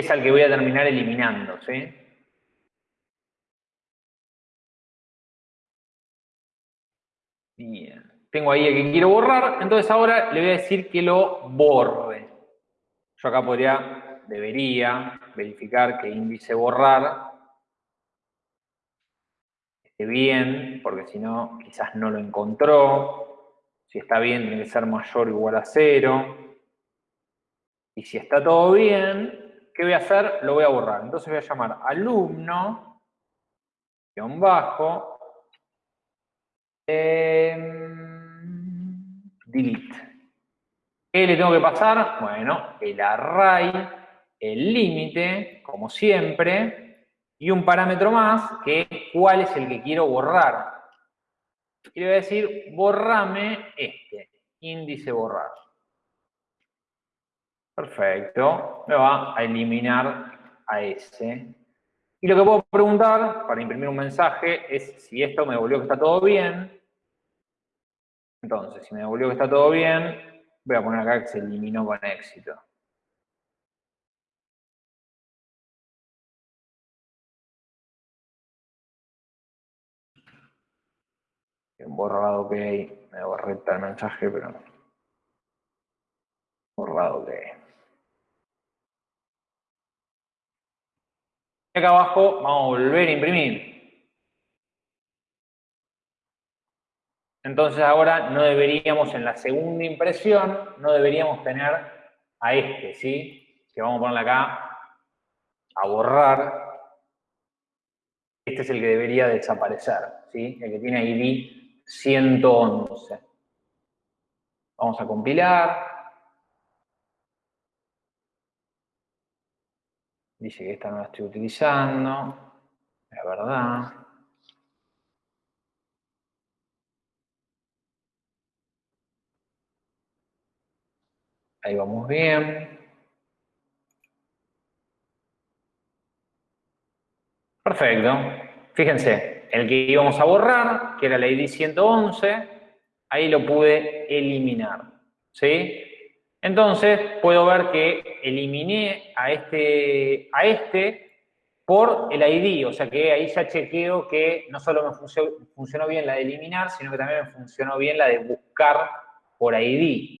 es al que voy a terminar eliminando, ¿sí? Bien. Tengo ahí el que quiero borrar, entonces ahora le voy a decir que lo borre. Yo acá podría, debería verificar que índice borrar esté bien, porque si no, quizás no lo encontró. Si está bien, tiene que ser mayor o igual a cero. Y si está todo bien, ¿Qué voy a hacer? Lo voy a borrar. Entonces voy a llamar alumno, guion bajo, em, delete. ¿Qué le tengo que pasar? Bueno, el array, el límite, como siempre, y un parámetro más, que es cuál es el que quiero borrar. Y le voy a decir, borrame este, índice borrar. Perfecto. Me va a eliminar a ese. Y lo que puedo preguntar para imprimir un mensaje es si esto me devolvió que está todo bien. Entonces, si me devolvió que está todo bien, voy a poner acá que se eliminó con éxito. Borrado ok, me borré el mensaje, pero no. borrado ok. Acá abajo vamos a volver a imprimir. Entonces ahora no deberíamos, en la segunda impresión, no deberíamos tener a este, ¿sí? Que vamos a ponerle acá a borrar. Este es el que debería desaparecer, ¿sí? El que tiene ID 111. Vamos a compilar. Dice que esta no la estoy utilizando. Es verdad. Ahí vamos bien. Perfecto. Fíjense, el que íbamos a borrar, que era el ID 111, ahí lo pude eliminar. ¿Sí? Entonces, puedo ver que eliminé a este, a este por el ID, o sea que ahí ya chequeo que no solo me funcionó, bien la de eliminar, sino que también me funcionó bien la de buscar por ID.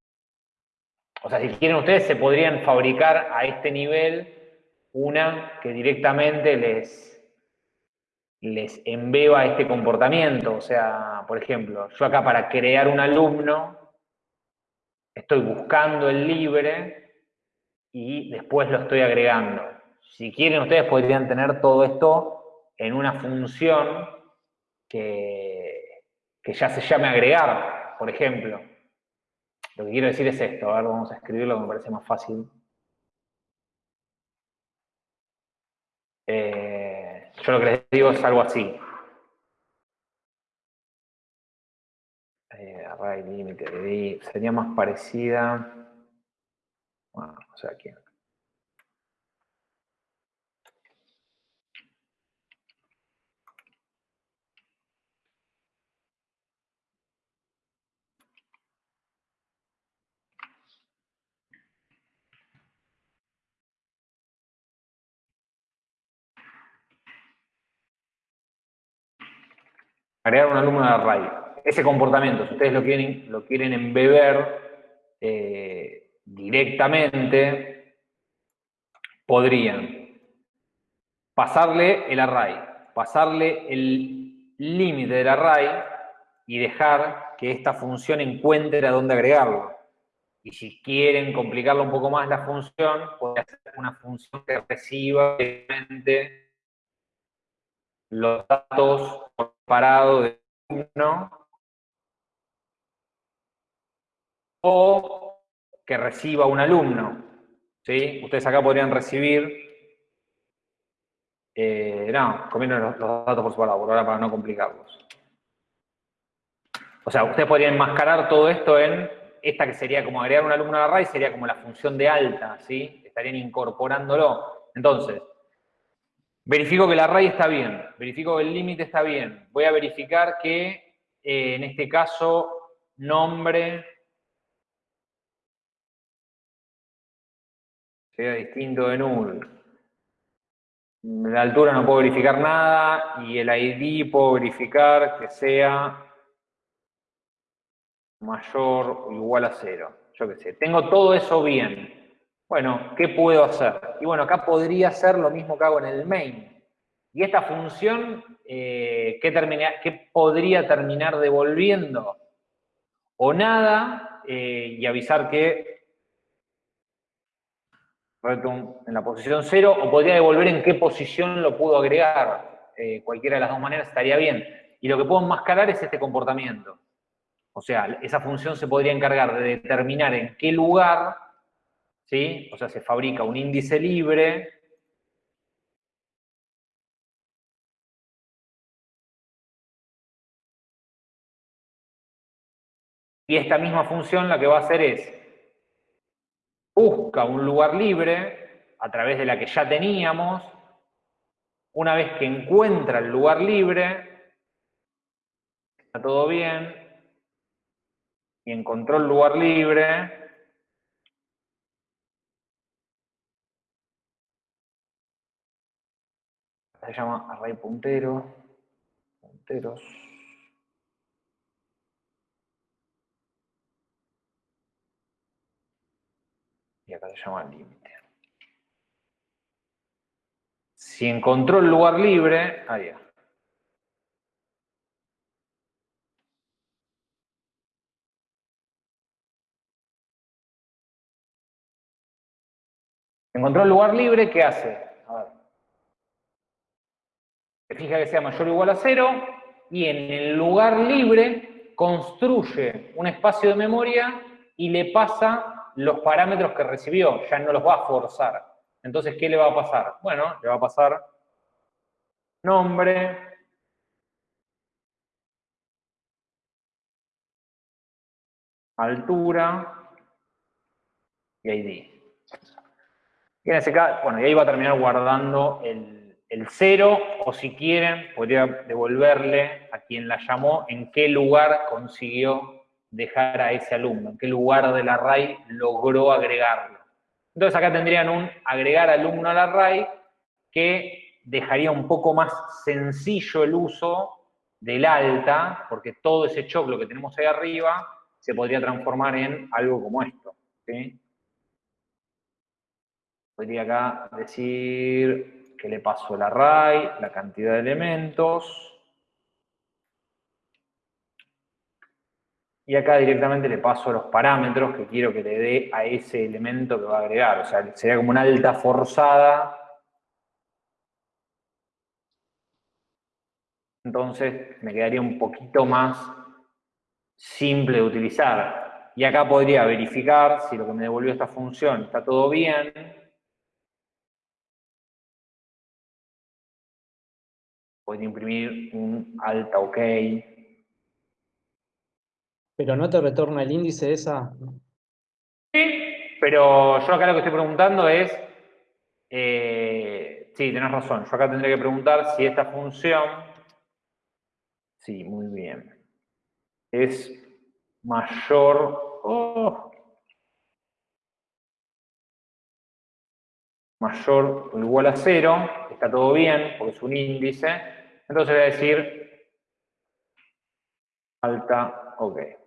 O sea, si quieren ustedes, se podrían fabricar a este nivel una que directamente les, les embeba este comportamiento. O sea, por ejemplo, yo acá para crear un alumno, estoy buscando el libre y después lo estoy agregando. Si quieren, ustedes podrían tener todo esto en una función que, que ya se llame agregar, por ejemplo. Lo que quiero decir es esto, a ver, vamos a escribirlo que me parece más fácil. Eh, yo lo que les digo es algo así. Array límite de sería más parecida. O sea, aquí. Agregar un alumno de array ese comportamiento, si ustedes lo quieren, lo quieren embeber eh, directamente, podrían pasarle el array, pasarle el límite del array y dejar que esta función encuentre a dónde agregarlo. Y si quieren complicarlo un poco más la función, puede hacer una función que reciba directamente los datos separados de uno o que reciba un alumno. ¿sí? Ustedes acá podrían recibir, eh, no, comiendo los, datos por separado, por ahora para no complicarlos. O sea, ustedes podrían enmascarar todo esto en esta que sería como agregar un alumno a la array, sería como la función de alta, ¿sí? Estarían incorporándolo. Entonces, verifico que el array está bien, verifico que el límite está bien. Voy a verificar que, eh, en este caso, nombre sea distinto de null. La altura no puedo verificar nada y el ID puedo verificar que sea mayor o igual a cero. Yo qué sé. Tengo todo eso bien. Bueno, ¿qué puedo hacer? Y bueno, acá podría ser lo mismo que hago en el main. Y esta función, eh, ¿qué, podría terminar devolviendo? O nada, eh, y avisar que en la posición 0, o podría devolver en qué posición lo puedo agregar. Eh, cualquiera de las dos maneras estaría bien. Y lo que puedo enmascarar es este comportamiento. O sea, esa función se podría encargar de determinar en qué lugar, ¿sí? O sea, se fabrica un índice libre Y esta misma función lo que va a hacer es busca un lugar libre a través de la que ya teníamos. Una vez que encuentra el lugar libre, está todo bien, y encontró el lugar libre, se llama array puntero, punteros. Y acá se llama límite. Si encontró el lugar libre, ahí ya. Encontró el lugar libre, ¿qué hace? A ver. Se fija que sea mayor o igual a cero y en el lugar libre construye un espacio de memoria y le pasa los parámetros que recibió, ya no los va a forzar. Entonces, ¿qué le va a pasar? Bueno, le va a pasar nombre, altura y ID. Y bueno, ahí va a terminar guardando el, el cero, o si quieren, podría devolverle a quien la llamó en qué lugar consiguió dejar a ese alumno, en qué lugar del array logró agregarlo. Entonces acá tendrían un agregar alumno al array que dejaría un poco más sencillo el uso del alta, porque todo ese choclo que tenemos ahí arriba se podría transformar en algo como esto. Podría acá decir que le paso el array, la cantidad de elementos. Y acá directamente le paso los parámetros que quiero que le dé a ese elemento que va a agregar. O sea, sería como una alta forzada. Entonces me quedaría un poquito más simple de utilizar. Y acá podría verificar si lo que me devolvió esta función está todo bien. Podría imprimir un alta OK. Pero no te retorna el índice esa. Sí, pero yo acá lo que estoy preguntando es, eh, sí, tenés razón, yo acá tendría que preguntar si esta función, sí, muy bien, es mayor, oh, mayor o igual a cero, está todo bien, porque es un índice, entonces voy a decir alta, ok.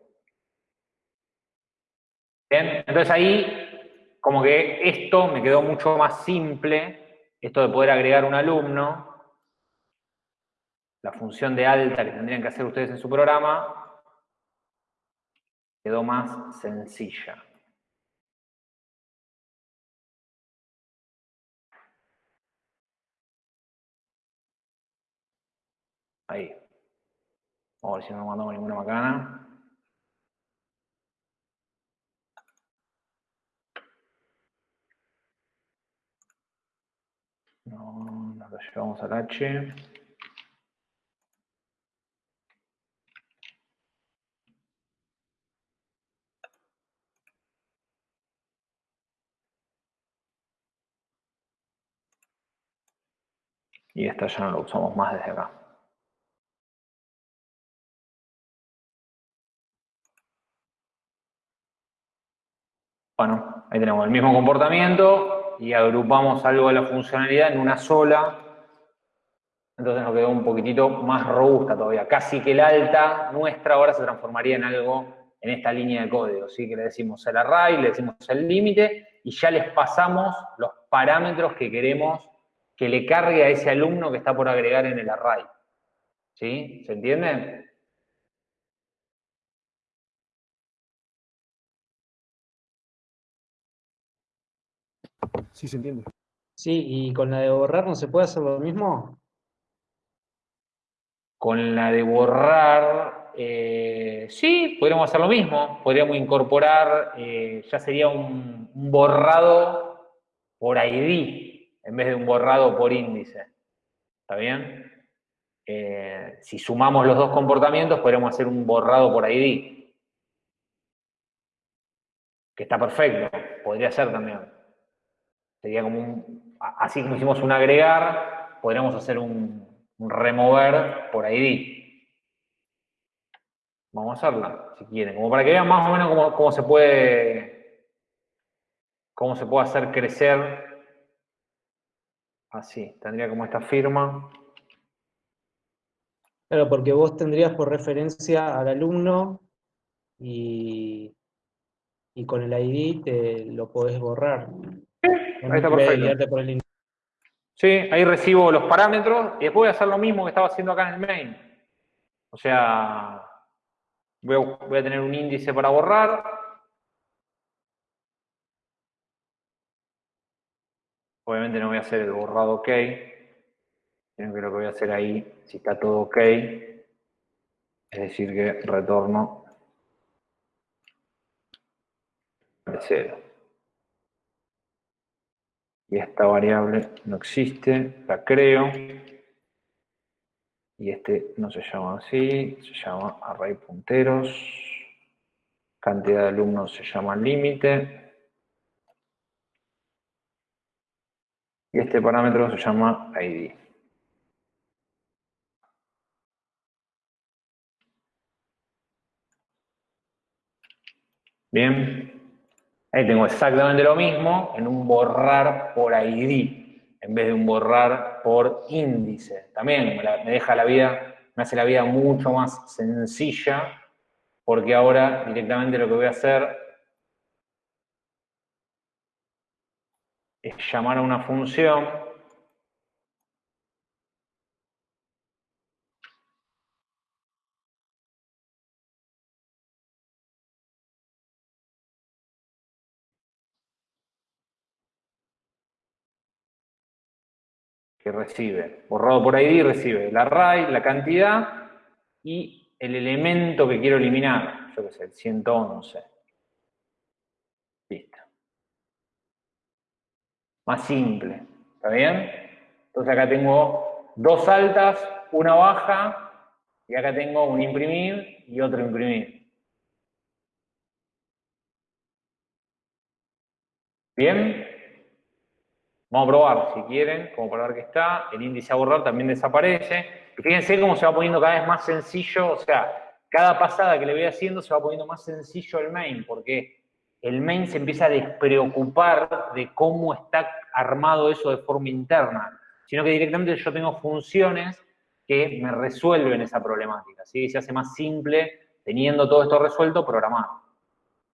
Bien, entonces ahí, como que esto me quedó mucho más simple, esto de poder agregar un alumno, la función de alta que tendrían que hacer ustedes en su programa, quedó más sencilla. Ahí. Vamos a ver si no mandamos ninguna macana. No, lo llevamos al H. Y esta ya no lo usamos más desde acá. Bueno, ahí tenemos el mismo comportamiento y agrupamos algo de la funcionalidad en una sola. Entonces nos quedó un poquitito más robusta todavía. Casi que el alta nuestra ahora se transformaría en algo en esta línea de código. ¿sí? Que le decimos el array, le decimos el límite y ya les pasamos los parámetros que queremos que le cargue a ese alumno que está por agregar en el array. ¿Sí? ¿Se entiende? Sí, se entiende. Sí, y con la de borrar no se puede hacer lo mismo. Con la de borrar, eh, sí, podríamos hacer lo mismo. Podríamos incorporar, eh, ya sería un, un borrado por ID, en vez de un borrado por índice. ¿Está bien? Eh, si sumamos los dos comportamientos, podríamos hacer un borrado por ID. Que está perfecto, podría ser también. Sería como un, así como hicimos un agregar, podríamos hacer un, remover por ID. Vamos a hacerla, si quieren, como para que vean más o menos cómo, cómo se puede cómo se puede hacer crecer así. Tendría como esta firma. Claro, porque vos tendrías por referencia al alumno y, y con el ID te lo podés borrar. Ahí está perfecto. Sí, ahí recibo los parámetros y después voy a hacer lo mismo que estaba haciendo acá en el main. O sea, voy a, voy a tener un índice para borrar. Obviamente no voy a hacer el borrado OK, sino que lo que voy a hacer ahí, si está todo OK, es decir que retorno de cero. Y esta variable no existe, la creo. Y este no se llama así, se llama array punteros. Cantidad de alumnos se llama límite. Y este parámetro se llama ID. Bien. Ahí tengo exactamente lo mismo en un borrar por ID, en vez de un borrar por índice. También me, deja la vida, me hace la vida mucho más sencilla, porque ahora directamente lo que voy a hacer es llamar a una función recibe, borrado por ID, recibe el array, la cantidad y el elemento que quiero eliminar, yo qué sé, el 111. Listo. Más simple, ¿está bien? Entonces acá tengo dos altas, una baja, y acá tengo un imprimir y otro imprimir. ¿Bien? Vamos a probar, si quieren, como para ver que está. El índice a borrar también desaparece. Y fíjense cómo se va poniendo cada vez más sencillo, o sea, cada pasada que le voy haciendo se va poniendo más sencillo el main, porque el main se empieza a despreocupar de cómo está armado eso de forma interna, sino que directamente yo tengo funciones que me resuelven esa problemática, ¿sí? Se hace más simple teniendo todo esto resuelto programado.